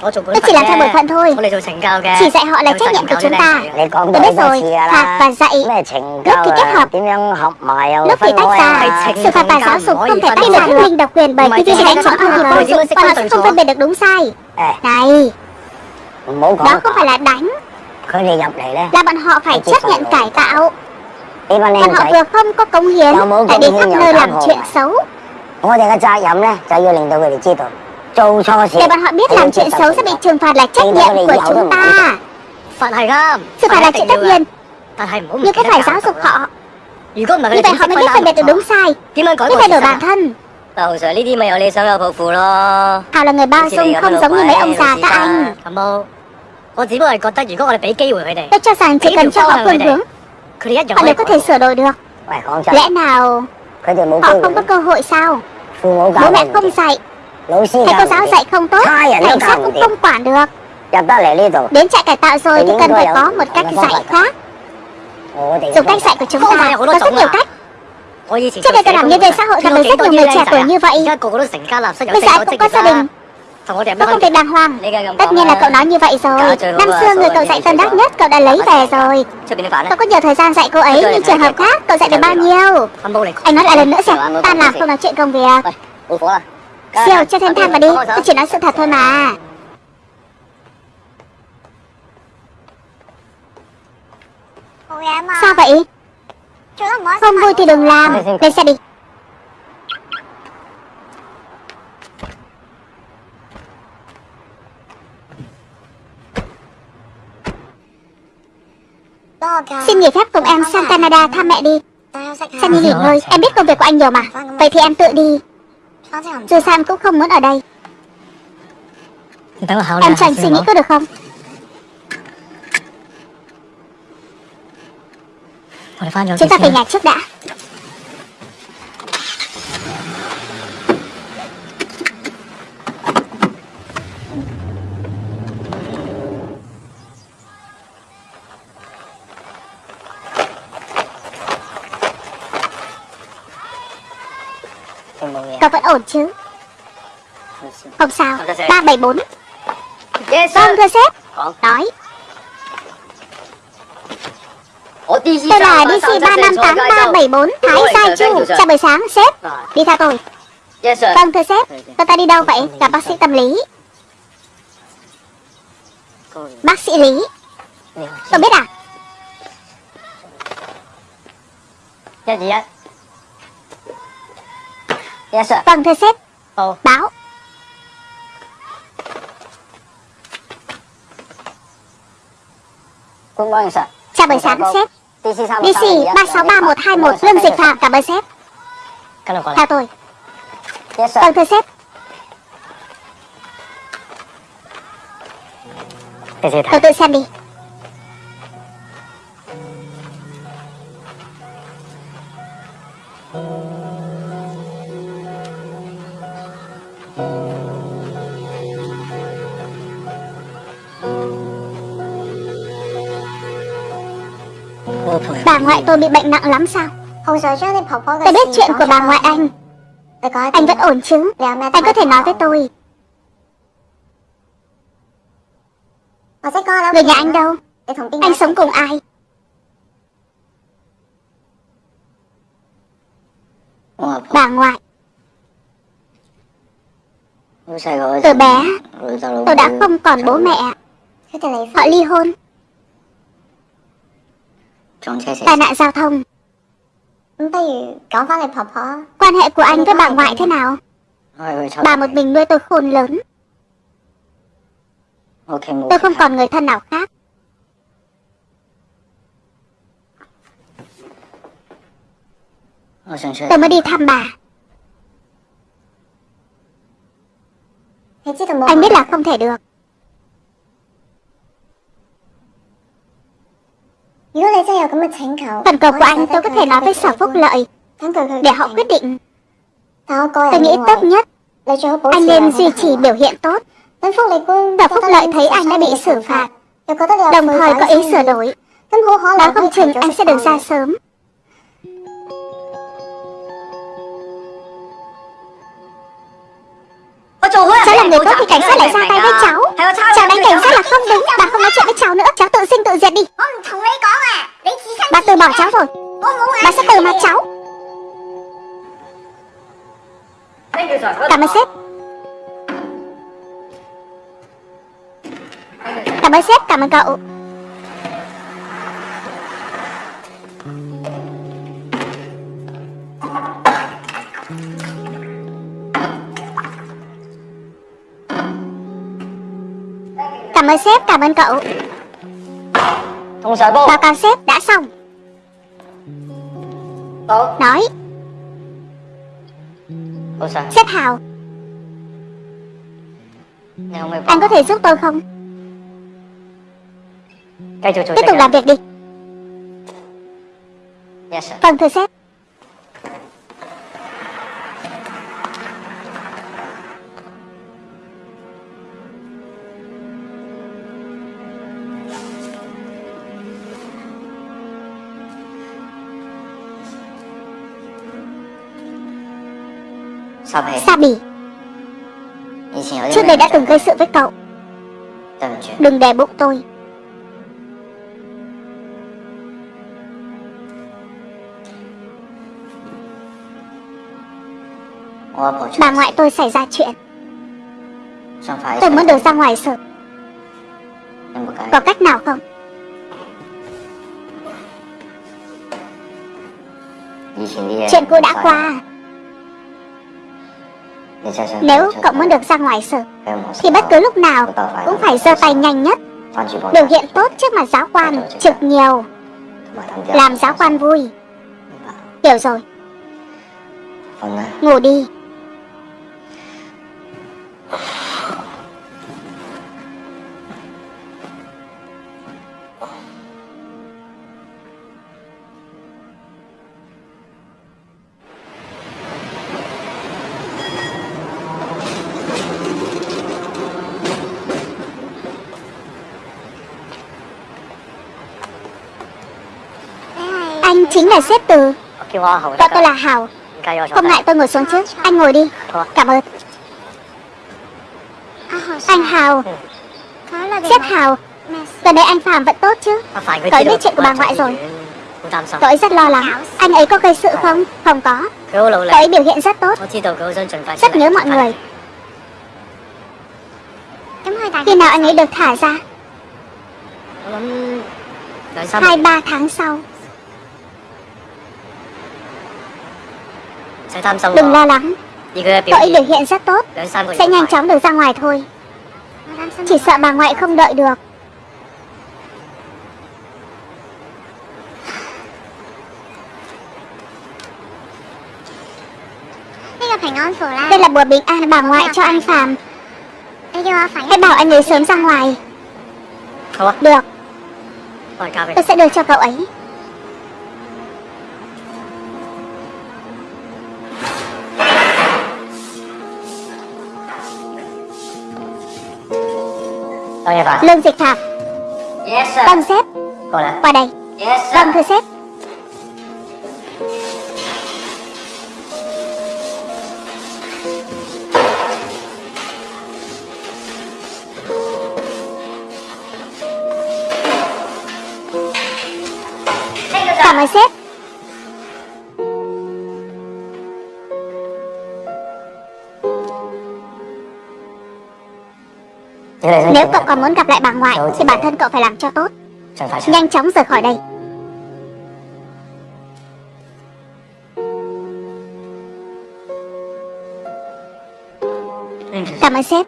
Tôi Tôi chỉ làm theo bổn phận thôi Tôi做惩教嘅 Chỉ dạy họ là trách nhiệm của chúng ta讲Tôi biết rồi, phạt và dạy咩惩Lúc thì kết hợp点样合埋又Lúc thì分tách开ra啊？Xử phạt và giáo dục không thể tách ra được Minh độc quyền bởi khi chỉ đánh trọng thương thì vô dụng Còn họ sẽ không phân biệt được đúng sai Ê, Này,唔好đó讲，không phải là đánh佢哋入嚟咧， Là bọn họ phải chấp nhận cải tạo 呢班 Còn 僆 họ 仔， vừa không có cống hiến Đâu muốn Lại đi cống khắp hiến nơi nhiều làm lắm chuyện rồi. xấu 我哋嘅责任咧就要令到佢哋知道，做错事 để bọn họ biết làm chuyện xấu sẽ bị trừng phạt là trách nhiệm của chúng ta. Sự phạt là chuyện tất nhiên Nhưng cái phải giáo dục họ Như vậy họ mới biết phân biệt được đúng sai. Biết thay đổi bản thân. Hào là người bao dung không giống như mấy ông già các anh. Tôi cho rằng chỉ cần cho họ phương hướng. Họ đều có thể sửa đổi được. Lẽ nào Họ không có cơ hội sao? Bố mẹ không dạy. Thầy cô giáo dạy không tốt Cảnh sát cũng không quản được. Đến trại cải tạo rồi thì cần phải có một cách dạy khác. Dùng cách dạy của chúng ta có rất nhiều cách. Trước đây tôi làm nhân viên xã hội gặp được rất nhiều người trẻ tuổi như vậy. Bây giờ cũng có gia đình. tôi không thể đàng hoàng. Tất nhiên là cậu nói như vậy rồi. Năm xưa người cậu dạy tân đắc nhất cậu đã lấy về rồi. Tôi có nhiều thời gian dạy cô ấy Nhưng trường hợp khác cậu dạy được bao nhiêu? Anh nói lại lần nữa xem. Tan làm không nói chuyện công việc Siêu cho thêm than vào đi. Tôi chỉ nói sự thật thôi mà. Sao vậy? Không vui thì đừng làm. Lên xe đi. Xin nghỉ phép cùng em sang Canada thăm mẹ đi. Sang đi nghỉ ngơi. Em biết công việc của anh nhiều mà. Vậy thì em tự đi dù sao em cũng không muốn ở đây. Em cho anh suy nghĩ có được không? Chúng ta về nhà trước đã. vẫn ổn chứ? Không sao. 374 yes, Vâng thưa sếp. Nói. Tôi là DC 358374 Thái Sai Chu Chào buổi sáng sếp. Đi theo tôi. Vâng thưa sếp. Tôi ta đi đâu vậy? Gặp bác sĩ tâm lý. Bác sĩ Lý. Tôi biết à? Dạ gì ạ Yes sir. Vâng thưa sếp. Ồ. Báo. Good morning sir. Chào buổi sáng sếp. DC DC 363121 Lương Dịch Phạm. Cảm ơn sếp. Theo tôi. Yes sir. Vâng thưa sếp. Tôi tự xem đi ngoại tôi bị bệnh nặng lắm sao? Tôi biết chuyện của bà ngoại anh. Anh vẫn ổn chứ? Anh có thể nói với tôi. Người nhà anh đâu? Anh sống cùng ai? Bà ngoại. Từ bé. Tôi đã không còn bố mẹ. Họ ly hôn Tai nạn giao thông. Quan hệ của anh với bà ngoại thế nào? Bà một mình nuôi tôi khôn lớn. Tôi không còn người thân nào khác. Tôi mới đi thăm bà. Anh biết là không thể được Phần cầu của anh tôi có thể nói với sở phúc lợi. Để họ quyết định. Tôi nghĩ tốt nhất, Anh nên duy trì biểu hiện tốt. Sở phúc lợi thấy anh đã bị xử phạt. Đồng thời có ý sửa đổi. Nói không chừng anh sẽ được ra sớm. Cháu là người tốt thì cảnh sát lại ra tay với cháu. Cháu đánh cảnh sát là không đúng. Bà không nói chuyện với cháu nữa. Cháu tự sinh tự diệt đi. Bà từ bỏ cháu rồi. Bà sẽ từ mặt cháu. Cảm ơn sếp. Cảm ơn sếp, cảm ơn cậu Cảm ơn sếp, cảm ơn cậu. Báo cáo sếp, đã xong. Nói, sếp Hào. Anh có thể giúp tôi không? Tiếp tục làm việc đi. Sir. Vâng thưa sếp Sabi, trước đây đã từng gây sự với cậu. Đừng đè bụng tôi. Bà ngoại tôi xảy ra chuyện. Tôi muốn được ra ngoài sợ Có cách nào không? Chuyện cũ đã qua Nếu cậu muốn được ra ngoài sở Thì bất cứ lúc nào Cũng phải giơ tay nhanh nhất. Biểu hiện tốt trước mặt giáo quan Trực nhiều. Làm giáo quan vui. Hiểu rồi. Ngủ đi Gọi tôi là Hào Không ngại tôi ngồi xuống chứ. Anh ngồi đi. Cảm ơn. Anh Hào Xếp Hào Gần đây anh Phạm vẫn tốt chứ. Cậu biết chuyện của bà ngoại rồi. Cậu ấy rất lo lắng. Anh ấy có gây sự không? Không có. Cậu ấy biểu hiện rất tốt. Rất nhớ mọi người. Khi nào anh ấy được thả ra? Hai ba tháng sau. Đừng lo lắng. Cậu biểu hiện rất tốt. Sẽ nhanh chóng được ra ngoài thôi. Chỉ sợ bà ngoại không đợi được. Đây là bữa bình an bà ngoại cho anh Phạm Hãy bảo anh ấy sớm ra ngoài. Được. Tôi sẽ đưa cho cậu ấy. Lương dịch thạc, Yes sir. vâng sếp, Cô nè. qua đây. Yes sir. Vâng thưa sếp. Nếu cậu còn muốn gặp lại bà ngoại thì bản thân cậu phải làm cho tốt. Nhanh chóng rời khỏi đây. Cảm ơn sếp.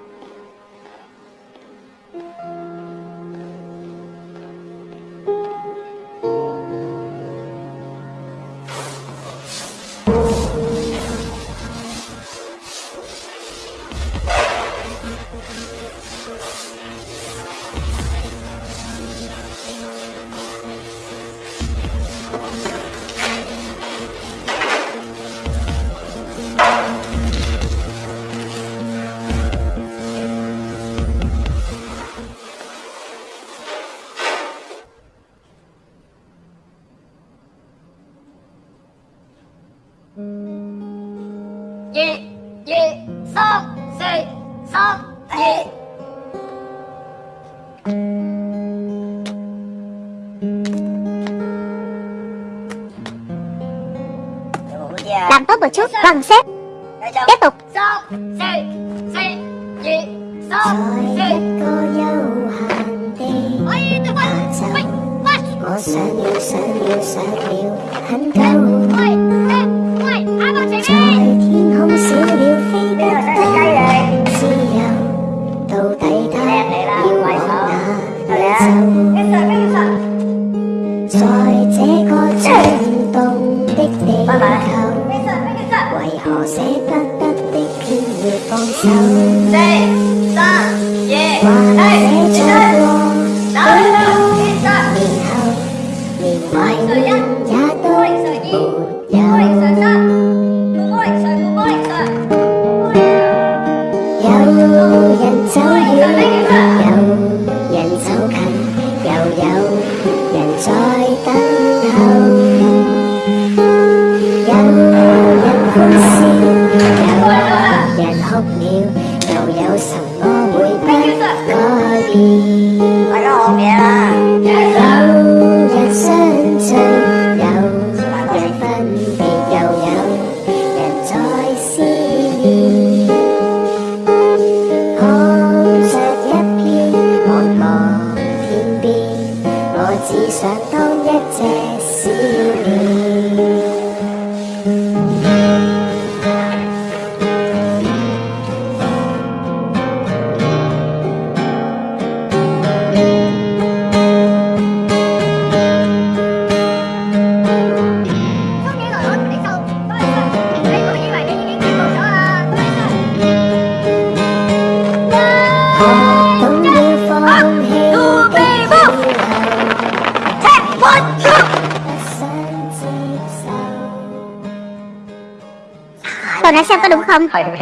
Trước tốt xét.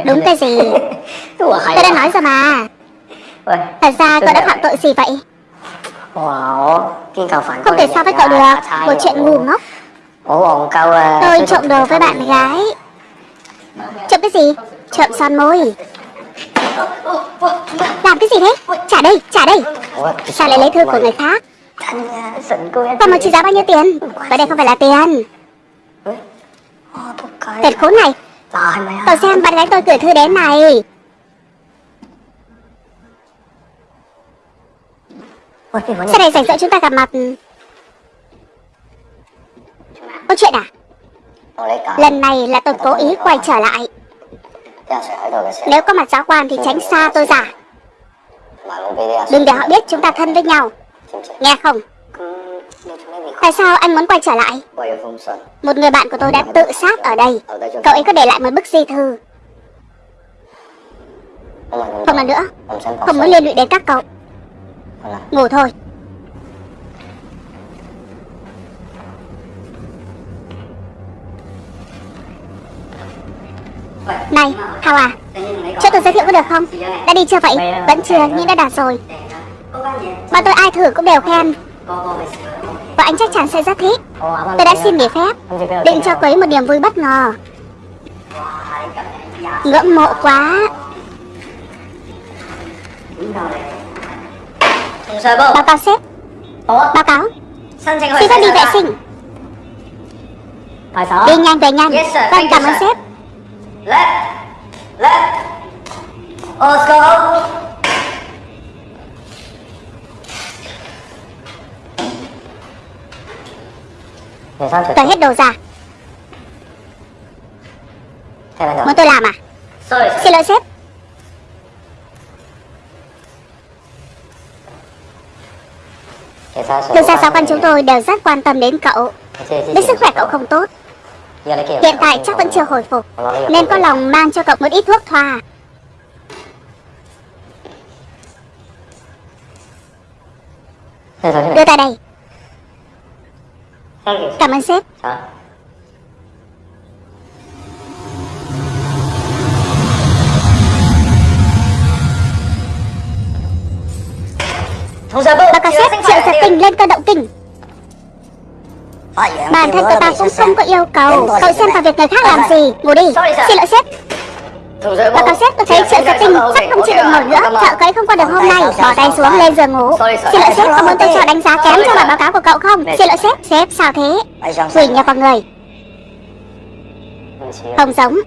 Đúng vậy? Cái gì? (laughs) Hay Tôi đã nói rồi mà. Ôi, Thật ra cậu đã phạm tội gì vậy? Wow, Không thể so với cậu được. Một chuyện ngu ngốc. Ủa còn à, Tôi trộm đồ với bạn gái. Trộm cái gì? Trộm son môi. Làm cái gì thế? Trả đây, trả đây. Ủa, Sao lại lấy thư của người khác? Em Và một trị giá bao nhiêu tiền? Ở đây không phải là tiền. Tên khốn này Cậu xem bạn gái tôi gửi thư đến này. Sau này rảnh rỗi chúng ta gặp mặt. Có chuyện à? Lần này là tôi cố ý quay trở lại. Nếu có mặt giáo quan thì tránh xa tôi ra Đừng để họ biết chúng ta thân với nhau. Nghe không Tại sao anh muốn quay trở lại? Một người bạn của tôi đã tự sát ở đây. Cậu ấy có để lại một bức di thư. Không là nữa. Không muốn liên lụy đến các cậu. Ngủ thôi. Này, Hào à Cho tôi giới thiệu có được không? Đã đi chưa vậy? Vẫn chưa nhưng đã đạt rồi. Bọn tôi ai thử cũng đều khen. Và anh chắc chắn sẽ rất thích. Tôi đã xin nghỉ phép. Định cho cô ấy một niềm vui bất ngờ. Ngưỡng mộ quá. Báo cáo sếp. Báo cáo. Xin phép đi vệ sinh. Đi nhanh về nhanh. Vâng cảm ơn sếp. Let's go. Tôi hết đồ ra. Muốn tôi làm à. Xin lỗi sếp. Thực ra giáo quan chúng tôi đều rất quan tâm đến cậu. Biết sức khỏe cậu không tốt. Hiện tại chắc vẫn chưa hồi phục. Nên có lòng mang cho cậu một ít thuốc thoa Đưa tay đây Cảm ơn sếp. Bơ. Báo cáo sếp triệu giật tình lên cơ động kinh. Bản thân cậu ta cũng không có yêu cầu Cậu xem vào việc người khác làm gì. Ngủ đi. Xin lỗi sếp Báo cáo sếp tôi thấy triệu giật tình chắc không chịu được nổi nữa. Thợ cấy không qua được hôm nay Bỏ tay xuống lên giường ngủ. Xin lỗi sếp có muốn tôi cho đánh giá kém cho bản báo cáo của cậu không? Xin lỗi sếp Sếp sao thế? Quỷ nhập vào người. Không giống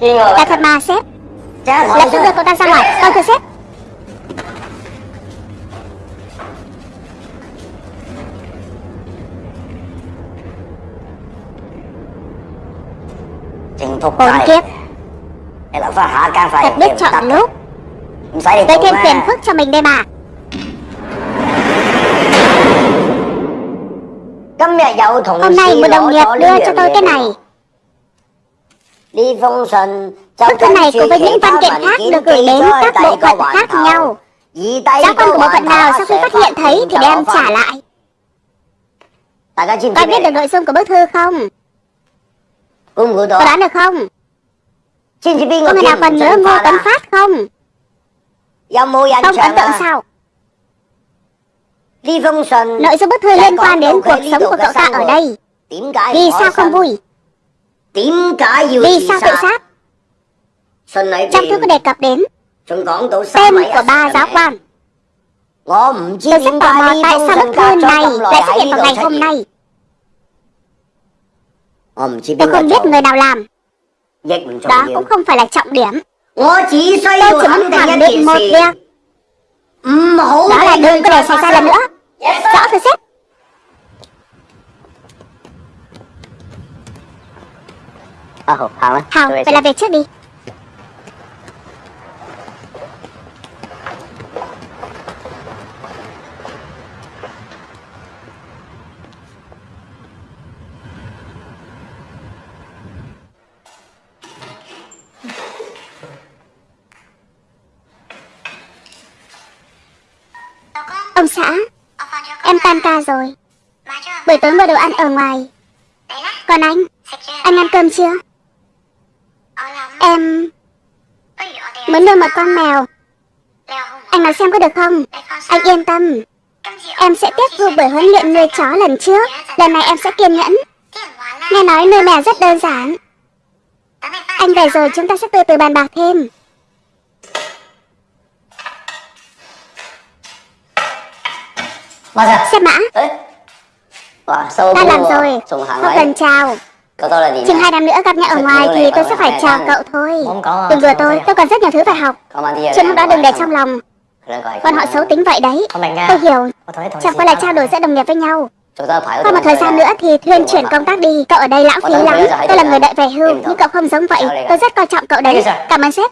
Là thật mà sếp Lập tức đưa cậu ta ra ngoài? Vâng thưa sếp thuần thục Khốn kiếp. Nên là phá hạ càng phải Thật biết chọn lúc Tới thêm phiền phức cho mình đây mà Hôm nay một đồng nghiệp đưa cho tôi cái này. Bức thư này cùng với những văn kiện khác được gửi đến các bộ phận khác nhau. Giáo quan của bộ phận nào sau khi phát hiện thấy thì đem trả lại. Có biết được nội dung của bức thư không? Có đoán được không? Có người nào còn nhớ Ngô Tấn Phát không? Không ấn tượng sao? Nội dung bức thư liên quan đến cuộc sống của cậu ta ở đây Vì sao không vui? Vì sao tự sát? Trong thư có đề cập đến Tên của ba giáo quan Tôi rất tò mò tại sao bức thư này lại xuất hiện vào ngày hôm nay Tôi không biết người nào làm. Đó cũng không phải là trọng điểm. Tôi chỉ muốn khẳng định một điều. Đó là đừng có để xảy ra lần nữa. Rõ thưa sếp. Hằng, phải làm việc trước đi. Xã. Em tan ca rồi. Buổi tối mua đồ ăn ở ngoài. Còn anh? Anh ăn cơm chưa? Em Muốn nuôi một con mèo. Anh nói xem có được không? Anh yên tâm. Em sẽ tiếp thu buổi huấn luyện nuôi chó lần trước. Lần này em sẽ kiên nhẫn. Nghe nói nuôi mèo rất đơn giản. Anh về rồi chúng ta sẽ từ từ bàn bạc thêm Bao giờ? Xếp mã. Ê. Wow, sâu Ta làm rồi. hàng Không cần chào. Chừng hai năm nữa gặp nhau ở ngoài thì tôi sẽ phải chào cậu thôi. Đừng vừa tôi, tôi còn rất nhiều thứ phải học. Còn Chuyện lúc đó đừng để trong lòng. Bọn họ xấu tính vậy đấy. Tôi hiểu. Chẳng qua là trao đổi giữa đồng nghiệp với nhau. Qua một thời gian nữa thì thuyên chuyển công tác đi. Cậu ở đây lãng phí lắm. Tôi là người đợi về hưu. Nhưng cậu không giống vậy. Tôi rất coi trọng cậu đấy. Cảm ơn sếp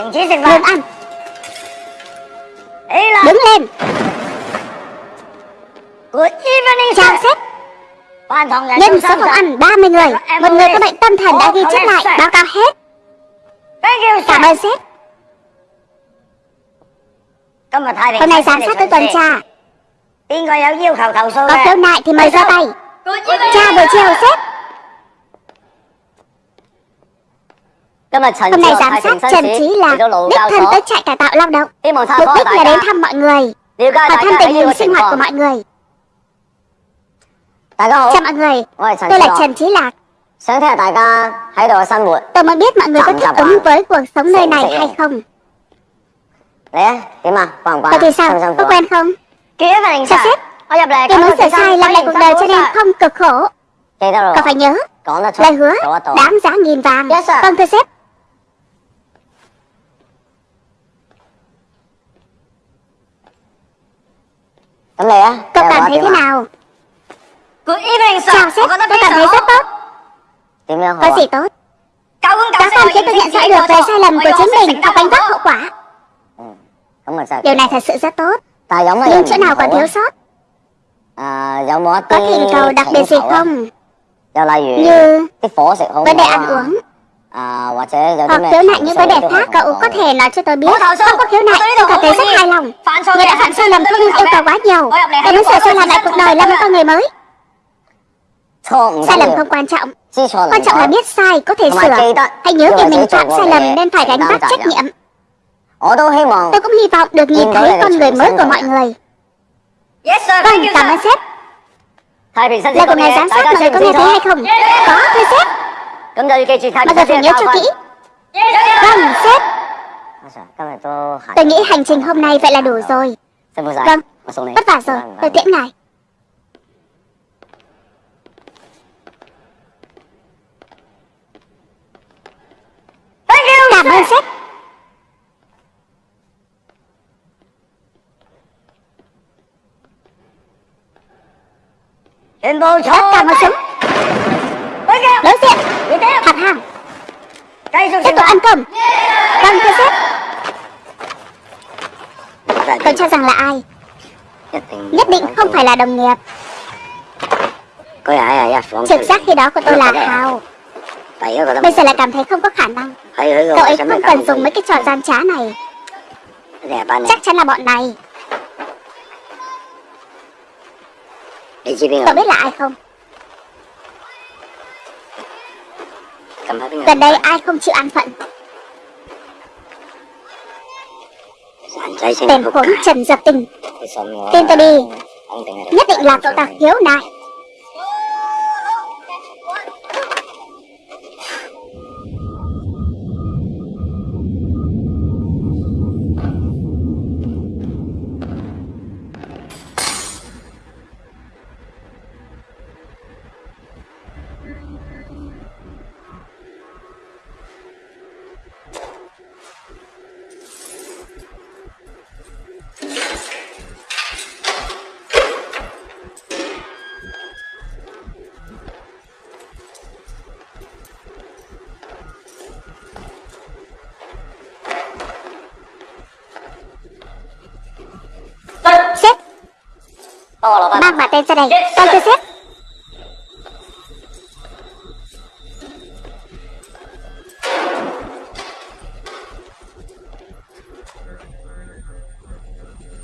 Anh chỉ dừng vào Lên ăn Ấy là Đứng lên. Good evening Chào sếp Nhân số phòng ăn 30 người. Một người có bệnh tâm thần đã ghi chép lại. Báo cáo hết. Cảm ơn sếp Hôm nay giám sát tôi tuần tra. Có khiếu nại thì mời ra tay. Cha buổi chiều sếp Hôm nay giám sát Trần Trí là đích thân tới trại cải tạo lao động. Mục đích là đến thăm mọi người Hỏi thăm tình hình sinh hoạt của mọi người. Chào mọi người, tôi là Trần Trí Lạc. Tôi muốn biết mọi người có thích ứng với cuộc sống nơi này hay không? Tôi thì sao, có quen không? Chào sếp, tôi muốn sửa sai làm lại cuộc đời cho nên không cực khổ. Cậu phải nhớ, lời hứa, đáng giá nghìn vàng. Vâng thưa sếp Chẳng lẽ Cậu cảm thấy thế nào? Chào sếp Tôi cảm thấy rất tốt Có gì tốt? Các con khiến tôi nhận ra được về sai lầm của chính mình Và gánh vác hậu quả. Điều này thật sự rất tốt. Nhưng chỗ nào còn thiếu sót? Có tìm cầu đặc biệt gì không? Như Vấn đề ăn uống. Hoặc ờ, khiếu nại những vấn đề khác cậu có thể nói cho tôi biết. Không có khiếu nại, tôi cảm thấy rất hài lòng. Người đã phạm sai lầm không yêu cầu quá nhiều. Tôi muốn sửa sai lầm lại cuộc đời là một con người mới? Sai lầm không quan trọng. Quan trọng là biết sai có thể sửa. Hãy nhớ việc mình phạm sai lầm nên phải gánh vác trách nhiệm. Tôi cũng hy vọng được nhìn thấy con người mới của mọi người. Vâng, cảm ơn sếp. Là của ngày giám sát mọi người có nghe thấy hay không? Có, thưa sếp Bao giờ phải nhớ cho kỹ? Vâng, sếp. Tôi nghĩ hành trình hôm nay vậy là đủ rồi. Vâng, vất vả rồi, tôi tiễn ngài. Cảm ơn sếp. Tất cả mọi súng lớn xịn thật hàng. Tiếp tục ăn cơm. Vâng thưa sếp? Tôi cho rằng là ai? Nhất định không phải là đồng nghiệp. Trực giác khi đó của tôi là hào. Bây giờ lại cảm thấy không có khả năng. Cậu ấy không cần dùng mấy cái trò gian trá này. Chắc chắn là bọn này. Cậu biết là ai không? Gần đây ai không chịu an phận? Tên khốn Trần Dập Tình. Tin ta đi. Nhất định là cậu ta khiếu nại. em ra đây Con chưa xếp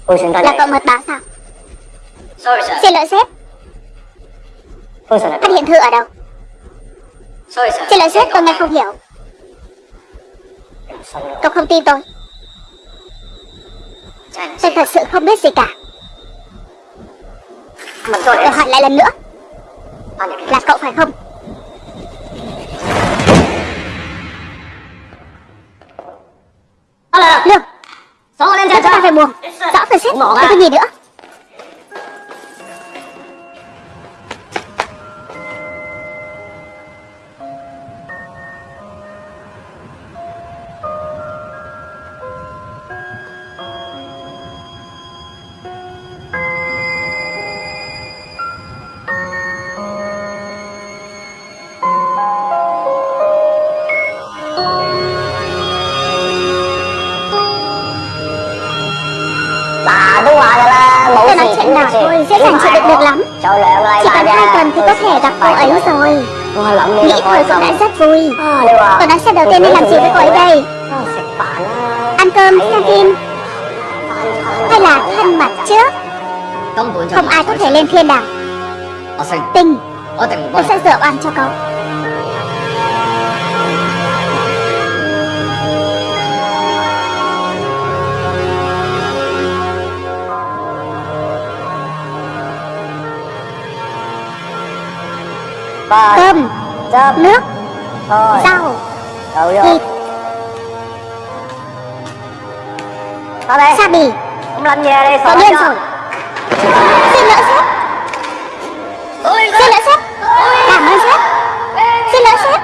Ôi, là cậu mật báo sao? Sorry. Xin lỗi sếp. Ôi, Phát hiện thư ở đâu? Sorry. Xin lỗi sếp, tôi nghe không hiểu. Cậu không tin tôi. Tôi thật sự không biết gì cả. Tôi hỏi lại lần nữa. Là cậu phải không? Lương. Chúng ta phải buồn Rõ rồi sếp Không có gì nữa cậu đi nói xem đầu tiên nên làm gì với cô ấy đây? Ăn cơm, xem phim. Hay là thân mật trước Không ai có thể lên thiên đàng. Tình Tôi sẽ dựa oan cho cậu. Cơm, nước, rau, thịt, Thôi đây. Sa bì? Không làm về sợ điên cho. rồi. Xin lỗi sếp. Xin lỗi sếp. Cảm ơn sếp. Xin lỗi sếp.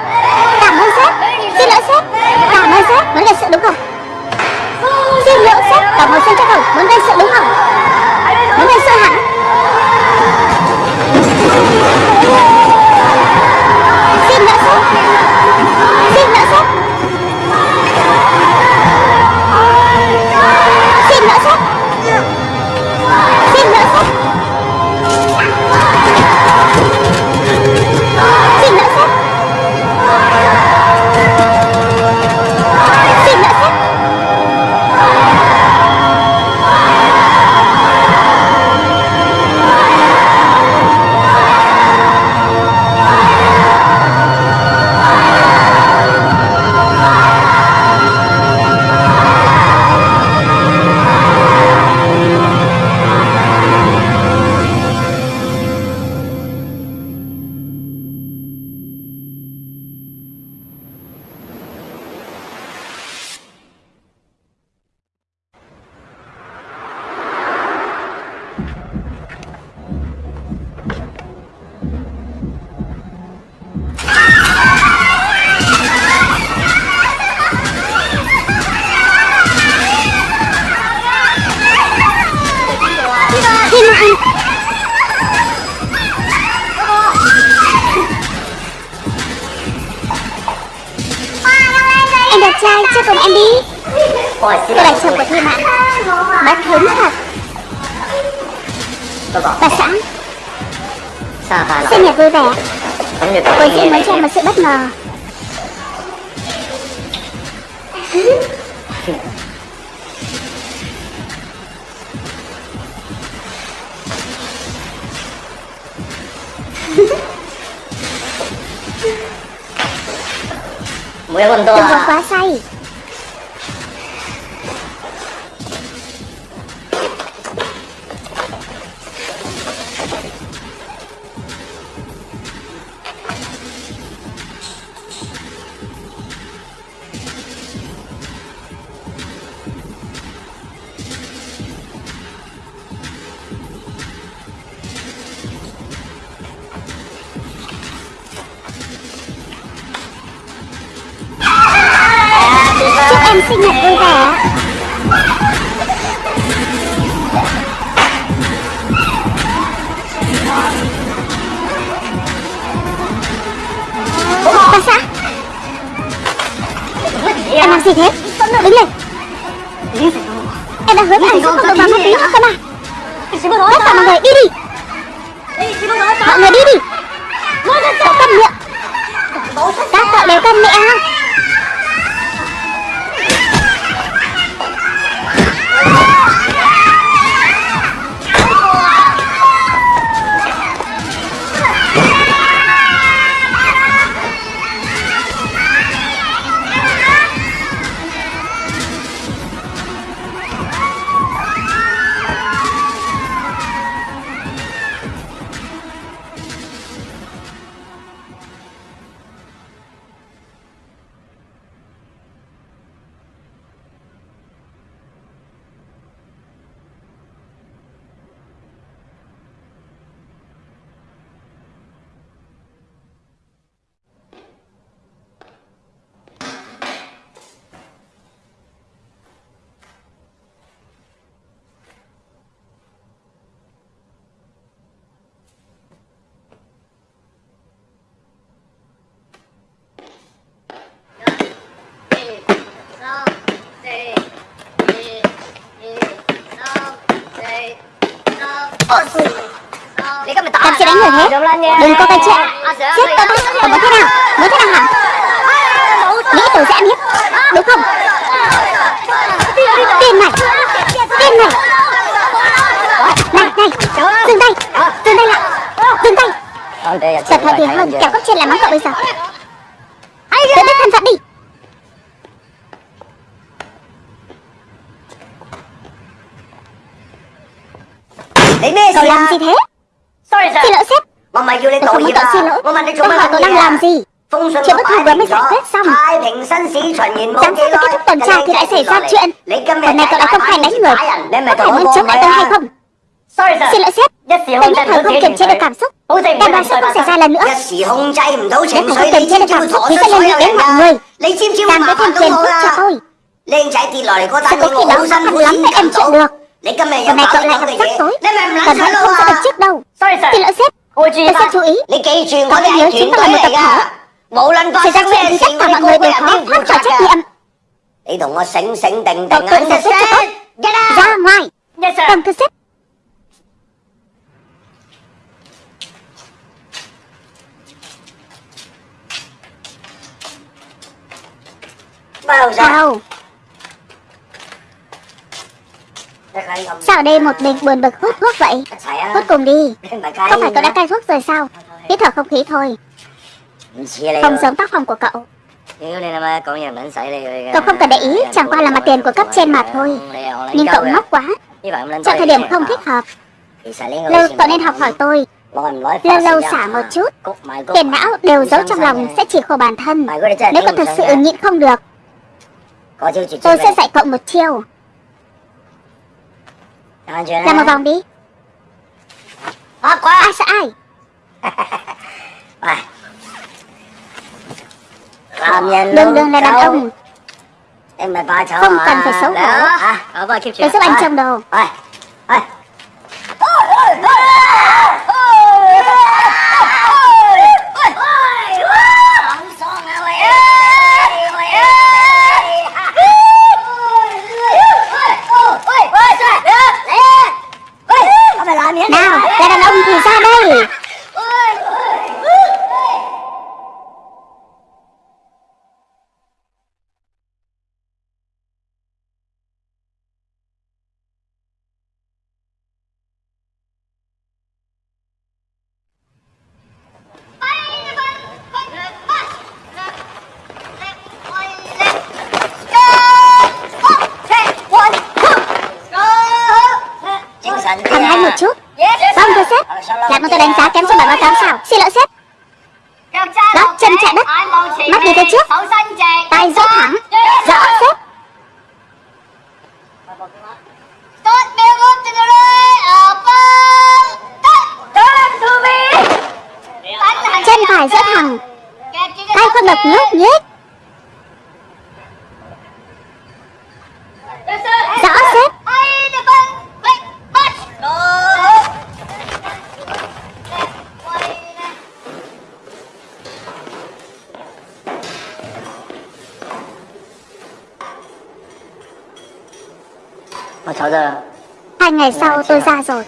Cảm ơn sếp. Xin lỗi sếp. Cảm ơn sếp. Muốn gây sự đúng không? Xin lỗi sếp. Cảm ơn sếp chắc không Muốn gây sự đúng không Là lỗi. chồng của Thiên Anh Bất hứng thật. Bà ta Sinh nhật vui vẻ. Cô xin muốn cho một sự bất ngờ. Đừng có à? quá Đừng có cái chuyện. Giết tôi ta Còn muốn thế nào? Muốn thế nào hả? Nghĩ tôi sẽ ăn hiếp Đúng không? Tiền này Tiền này Này này. Dừng tay. Dừng tay lại. Dừng tay. Cẩn thận thì hơn Kẻo cấp trên làm mắng cậu bây giờ. Tự biết thân phận đi. Cậu làm gì thế Xin lỗi sếp. Tôi không có tội xin lỗi. Tôi hỏi tôi đang làm gì. Chuyện bất thường vừa mới giải quyết xong. Giám sát của kết thúc tuần tra thì lại xảy ra chuyện. Lần này cậu đã công khai đánh người. Có phải muốn chống lại tôi hay không? Xin lỗi sếp. Tôi nhất thời không kiểm chế được cảm xúc. Đại đoàn sẽ không xảy ra lần nữa. Nếu không kiềm chế được cảm xúc. Thì sẽ liên lụy đến mọi người. Làm cái thêm tiền giúp cho tôi Sẽ có khi đó khó khăn lắm để em chuyện được Giờ mày cậu lại gặp rắc rối Cần hãy không sẽ được chết đâu. Xin lỗi sếp Tôi sẽ chú ý. Cậu hãy nhớ chúng ta là một tập thể Xảy ra chuyện thì tất cả mọi người đều khó thoát khỏi trách nhiệm. Cậu tự giải quyết cho tốt. Ra ngoài. Cầm thưa sếp. Bao Vào Sao ở đây một mình buồn bực hút thuốc vậy? Hút cùng đi. Không phải cậu đã cai thuốc rồi sao? Hít thở không khí thôi. Không giống tác phong của cậu. Cậu không cần để ý Chẳng qua là mặt tiền của cấp trên mà thôi. Nhưng cậu ngốc quá. Chọn thời điểm không thích hợp. Lâu cậu nên học hỏi tôi. Lâu lâu xả một chút. Tiền não đều giấu trong lòng sẽ chỉ khổ bản thân. Nếu cậu thật sự nhịn không được Tôi sẽ dạy cậu một chiêu Ra một vòng đi. Hot quá. Ai sợ ai? (laughs) Đừng đừng là đàn ông Không cần phải xấu hổ. Tôi giúp anh trông đồ Thẳng anh một chút. Vâng thưa sếp. Lại một tôi đánh giá kém cho bản báo cáo sao? Xin lỗi sếp. Đó, chân chạm đất. Mắt đi tới trước. Tay giữ thẳng. Rõ sếp. Chân phải giữ thẳng. Tay không được nhúc nhích Hai ngày sau tôi ra rồi.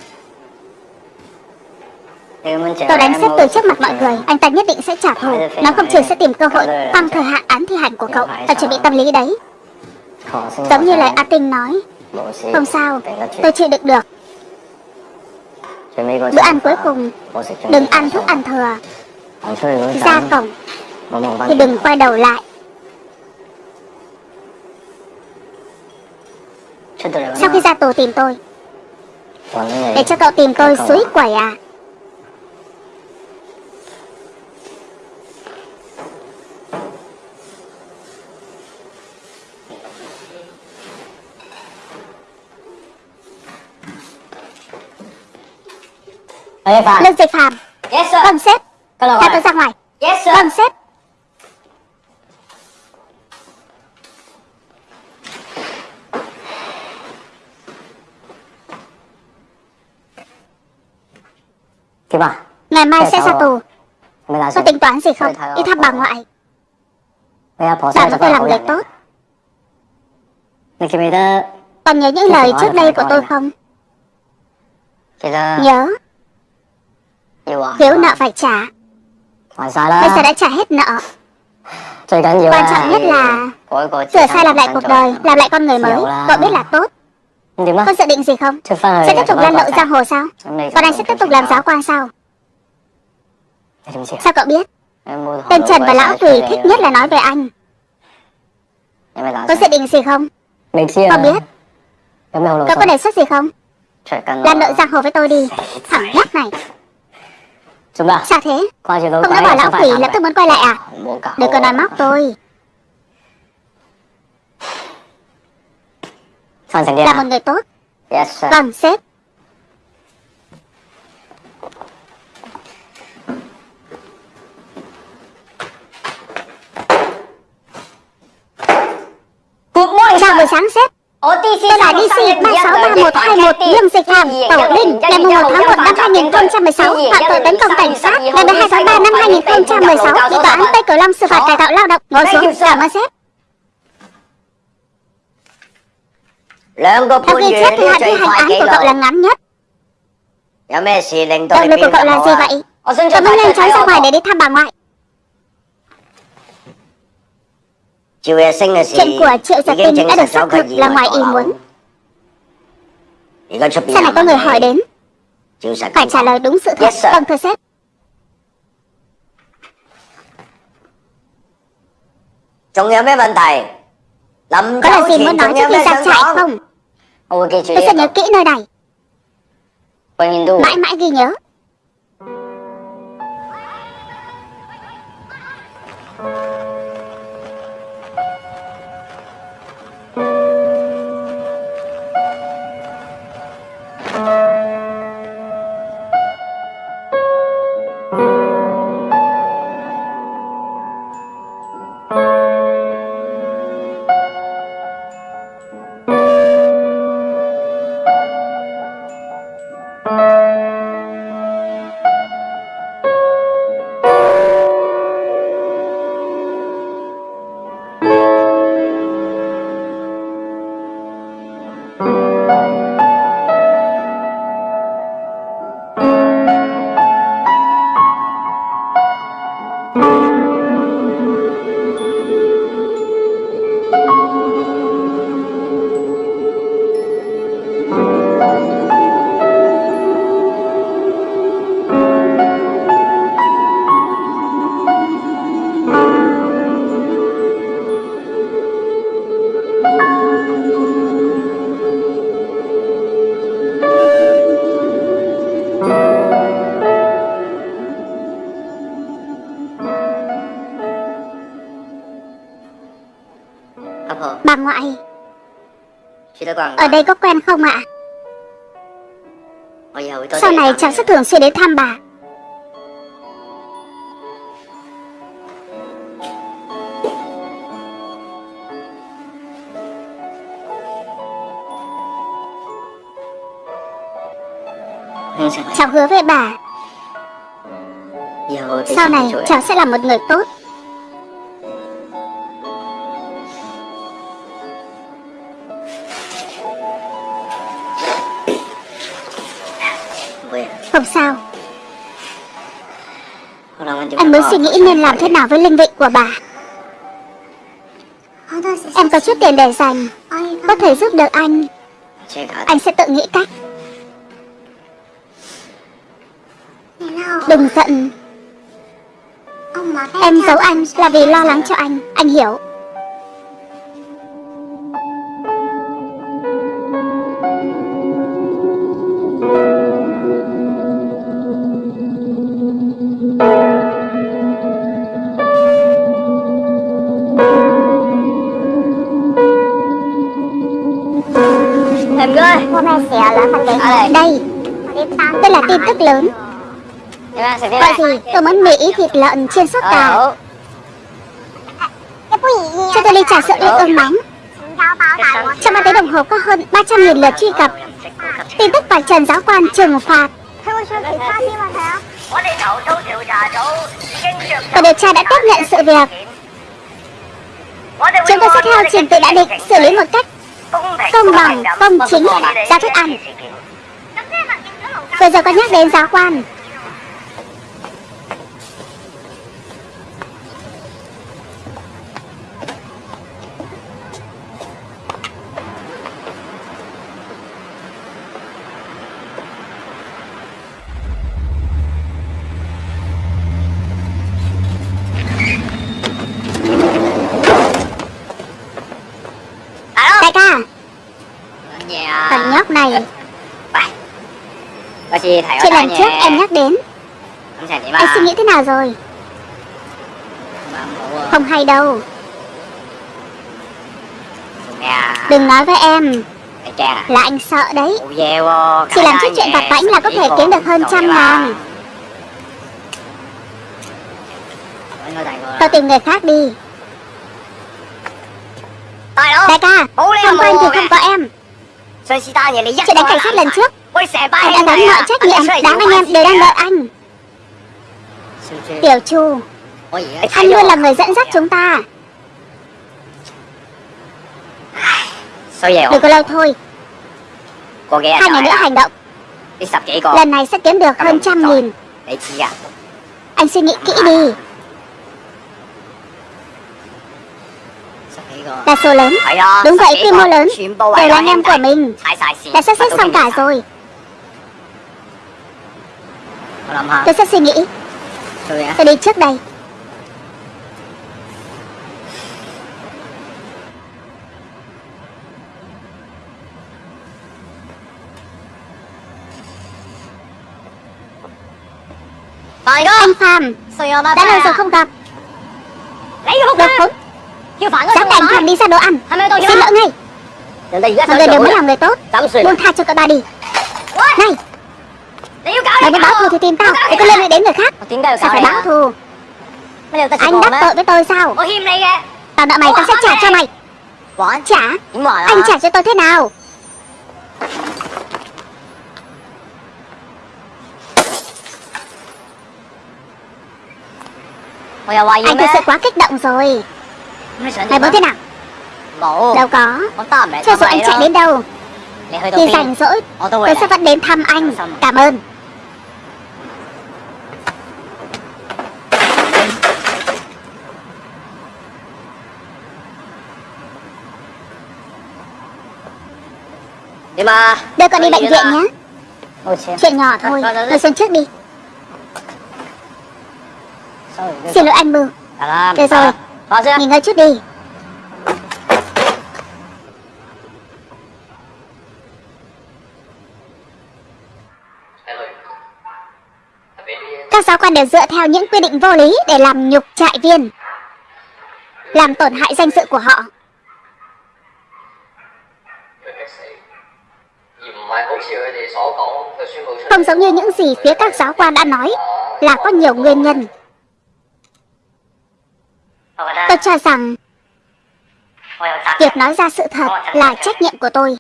Tôi đánh xếp từ trước mặt mọi người. Anh ta nhất định sẽ trả thù. Nó không chừng sẽ tìm cơ hội tăng thời hạn án thi hành của cậu. Phải chuẩn bị tâm lý đấy. Giống như lời A Tinh nói. Không sao, tôi chịu đựng được. Bữa ăn cuối cùng. Đừng ăn thức ăn thừa. Ra cổng. Thì đừng quay đầu lại. Sau khi ra tù tìm tôi. Để cho cậu tìm tôi suối quẩy à? Ê Phạm. Lương Dịch Phạm. Yes sir. Vâng sếp. Gọi tôi ra ngoài. Vâng sếp Ngày mai sẽ ra tù. Có tính toán gì không? Đi thăm bà ngoại. Bà có thể làm việc tốt. Còn nhớ những lời trước đây của tôi không? Nhớ. Thiếu nợ phải trả. Bây giờ đã trả hết nợ. Quan trọng nhất là Sửa sai làm lại cuộc đời Làm lại con người mới. Cậu biết là tốt. Đúng rồi. Con dự định gì không? Sẽ tiếp tục lan lộn giang hồ sao? Còn anh sẽ tiếp tục làm giáo quan sao? Sao cậu biết? Tên Trần và Lão Quỳ thích nhất là nói về anh Có dự định gì không? Con biết Cậu có đề xuất gì không? Làm nội giang hồ với tôi đi Thẳng nhóc này Sao thế? Không đã bảo Lão Quỳ lập tức muốn quay lại à? Đừng có nói móc tôi Là một người tốt. Yes. Vâng sếp. Chào buổi sáng sếp. Tôi là DC 363121 Dương Dịch Hàm, Tổ Linh, ngày 1 tháng 1 năm 2016, phạm tội tấn công cảnh sát, ngày 12 tháng 3 năm 2016, bị tòa án Tây Cửu Long xử phạt cải tạo lao động. Ngồi xuống, cảm ơn sếp. Theo ghi chép thì hạn ghi hành án của cậu là ngắn nhất. Động lực của cậu là gì vậy? Cậu muốn nhanh chóng ra ngoài để đi thăm bà ngoại. Chuyện của Triệu Giật Tinh đã được xác thực là ngoài ý muốn. Sao lại có người hỏi đến? Phải trả lời đúng sự thật. Vâng thưa sếp. Còn có vấn đề Đâm Có lời gì muốn nói trước khi ra trại không? Tôi sẽ nhớ kỹ nơi này. Mãi mãi ghi nhớ. sẽ thường xuyên đến thăm bà. Cháu hứa với bà. Sau này cháu sẽ là một người tốt. Không sao. Em mới suy nghĩ nên làm thế nào với linh vị của bà. Em có chút tiền để dành. Có thể giúp được anh. Anh sẽ tự nghĩ cách. Đừng giận. Em giấu anh là vì lo lắng cho anh. Anh hiểu. Đây, đây là tin tức lớn. Đi Gọi gì? Tôi muốn mì ý thịt lợn chiên sốt cà. Ờ, Cho tôi ly trà sữa liên ương nóng. Trong ba tiếng đồng hồ có hơn 300.000 lượt truy cập. Tin tức vạch trần giáo quan trừng phạt. Tổ điều tra đã tiếp nhận sự việc. Chúng tôi sẽ theo trình tự đã định xử lý một cách công bằng, công chính, ra thức ăn bây giờ con nhắc đến giáo quan. Nào rồi. Không hay đâu. Đừng nói với em. Là anh sợ đấy. Chỉ làm chút chuyện vặt vãnh là có thể kiếm được hơn trăm ngàn. Cậu tìm người khác đi. Đại ca, Không có anh thì không có em. Chuyện đánh cảnh sát lần trước. Anh đã gánh mọi trách nhiệm. Đáng anh em đều đang đợi anh. Tiểu Chu Anh luôn là người dẫn dắt chúng ta. Đừng có lâu thôi. Hai ngày nữa hành động. Lần này sẽ kiếm được hơn trăm nghìn. Anh suy nghĩ kỹ đi. Đa số lớn. Đúng vậy quy mô lớn. Đều là anh em của mình. Đã sắp xếp xong cả rồi. Tôi sẽ suy nghĩ Tôi đi trước đây. Anh Phạm. Đã lâu rồi không gặp. Đột khốn Dám đánh Phạm đi ra đồ ăn. Xin lỗi ngay. Mọi người đều muốn làm người tốt. Buông tha cho cậu ta đi Mày muốn báo thù thì tìm tao Đừng có liên lụy đến người khác. Sao phải báo thù. Anh đắc tội với tôi sao? Tao nợ mày tao sẽ trả cho mày. Trả. Anh trả cho tôi thế nào? Anh thực sự quá kích động rồi. Mày muốn thế nào? Đâu có. Cho dù anh chạy đến đâu. Thì rảnh rỗi Tôi sẽ vẫn đến thăm anh. Cảm ơn Đưa con đi bệnh viện nhé Chuyện nhỏ thôi Tôi xuống trước đi. Xin lỗi anh Bưu Được rồi. Nghỉ ngơi chút đi. Các giáo quan đều dựa theo những quy định vô lý để làm nhục trại viên Làm tổn hại danh dự của họ Không giống như những gì phía các giáo quan đã nói, Là có nhiều nguyên nhân. Tôi cho rằng, Việc nói ra sự thật là trách nhiệm của tôi.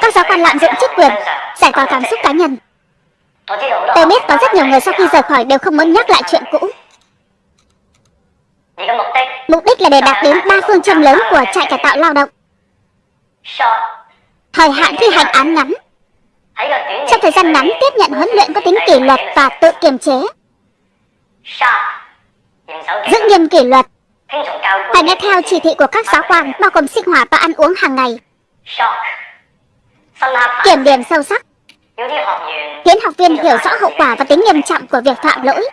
Các giáo quan lạm dụng chức quyền, Giải tỏa cảm xúc cá nhân. Tôi biết có rất nhiều người sau khi rời khỏi đều không muốn nhắc lại chuyện cũ. Mục đích là để đạt đến ba phương châm lớn của trại cải tạo lao động. Thời hạn thi hành án ngắn Trong thời gian ngắn tiếp nhận huấn luyện có tính kỷ luật và tự kiềm chế. Giữ nghiêm kỷ luật. Phải nghe theo chỉ thị của các giáo quan bao gồm sinh hoạt và ăn uống hàng ngày. Kiểm điểm sâu sắc. Khiến học viên hiểu rõ hậu quả và tính nghiêm trọng của việc phạm lỗi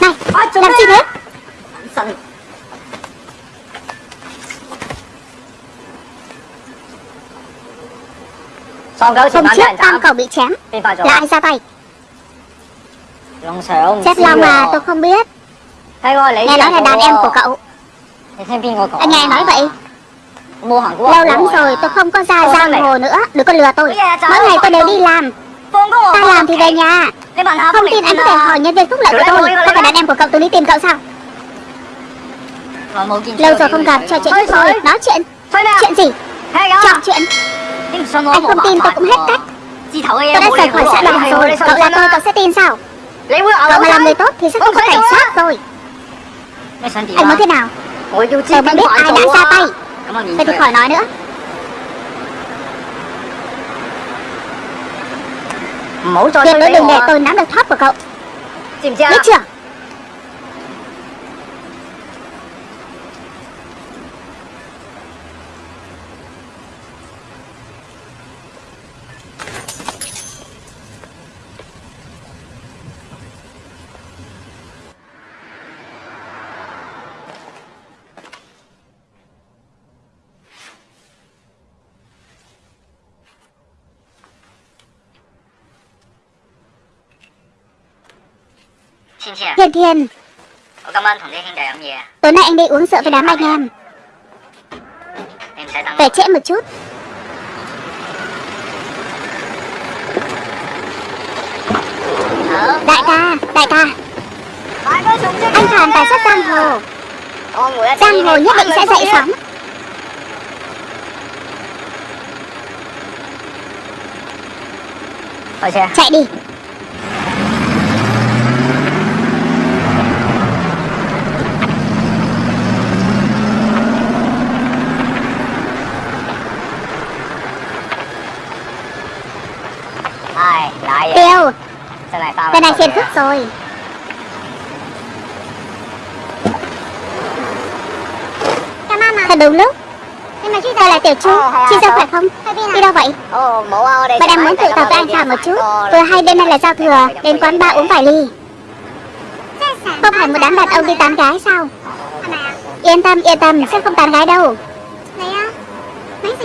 Này, làm gì thế? Hôm trước tam cầu bị chém. Là ai ra tay? Chết Long à, tôi không biết. Nghe nói là đàn em của cậu. Anh nghe nói vậy. Lâu lắm rồi tôi không có ra giang hồ nữa. Đừng có lừa tôi. Mỗi ngày tôi đều đi làm. Ta làm thì về nhà. Không tin anh có thể hỏi nhân viên phúc lợi của tôi. Có phải đàn em của cậu tôi đi tìm cậu sao? Lâu rồi không gặp trò chuyện chút thôi. Nói chuyện. Chuyện gì? Trò chuyện Anh không tin tôi cũng hết cách. Tôi đã rời khỏi xã đoàn rồi. Cậu là tôi cậu sẽ tin sao? Cậu mà làm người tốt thì sẽ không có cảnh sát rồi Anh muốn thế nào? Tôi muốn biết ai đã ra tay. Vậy thì khỏi nói nữa. Tuyệt đối đừng để tôi nắm được thoát của cậu. Biết chưa Thiên Thiên. Tôi cảm ơn thằng Thiên Thiên để làm gì Tối nay anh đi uống rượu với đám anh em. Em sẽ tăng Về trễ một chút. Đại ca, đại ca. Anh Hoàn tài xuất giang hồ. Giang hồ nhất định sẽ dậy sóng. Chạy đi Ai Lại vậy Tiêu Xe này tao Lần này phiền phức rồi Thật đúng lúc. Tôi là Tiểu Chu Chị sao khỏe không? Đi đâu vậy? Đây Bà đang muốn tụ tập với anh Phạm một chút. Vừa hay đêm nay là giao thừa. Đến quán bar uống vài ly. Không phải một đám đàn ông đi tán gái sao? Yên tâm yên tâm Sẽ không tán gái đâu.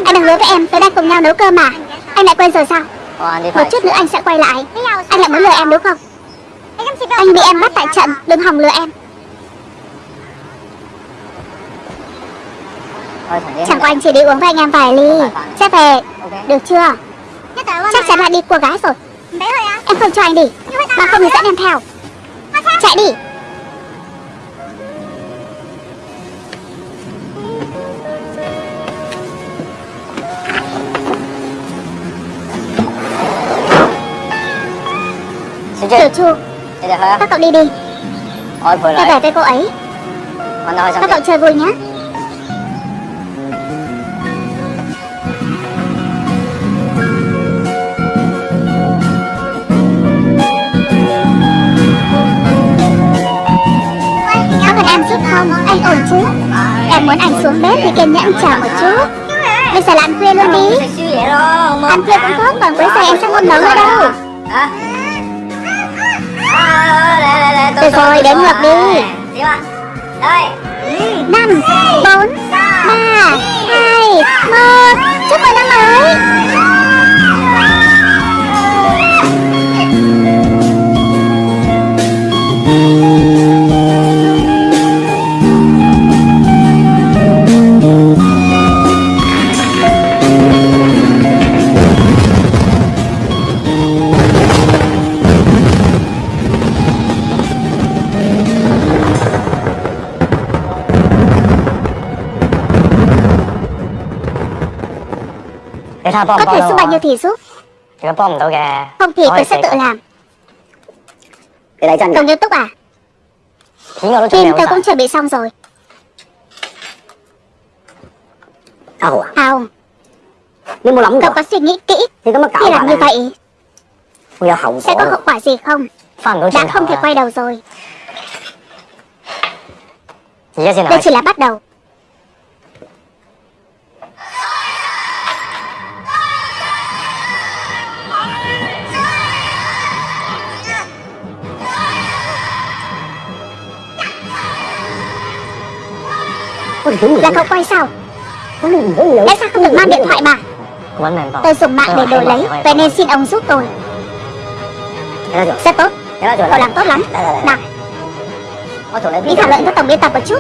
Anh đừng hứa với em Tối nay cùng nhau nấu cơm mà. Anh lại quên rồi sao Một phải. chút nữa anh sẽ quay lại. Anh lại muốn lừa em đúng không? Anh bị em bắt tại trận Đừng hòng lừa em. Chẳng qua anh chỉ đi uống với anh em vài ly. Sẽ về. Được chưa? Chắc chắn là đi của gái rồi. Em không cho anh đi. Mà không thì dẫn em theo. Chạy đi Đi được thôi á Các cậu đi đi. Ôi vừa Tôi về với cô ấy. Các cậu chơi vui nhé Có cần em giúp không? Anh ổn chứ? Em muốn anh xuống bếp thì kiên nhẫn chờ một chút. Bây giờ là ăn khuya luôn đi. vậy đó Ăn khuya cũng tốt, còn cuối giờ em sẽ không nấu nữa đâu Được rồi, đến ngược đi. năm bốn ba hai một. Chúc mừng năm mới. Để tha có bom thể giúp bao nhiêu thì giúp. Có không thì tôi sẽ tự làm. Cậu nghiêm túc à? Chuẩn tôi cũng chuẩn bị xong rồi. Đâu à? Lắm cậu có suy nghĩ kỹ. Có khi làm như vậy. Sẽ có hậu quả gì không? Đã không thể quay đầu rồi. Đây chỉ là bắt đầu là cậu quay sao? Lẽ sao không được mang điện thoại mà tôi dùng mạng để đổi lấy vậy nên xin ông giúp tôi. Rất tốt. Cậu làm tốt lắm. Nào. Đi thảo luận với tổng biên tập một chút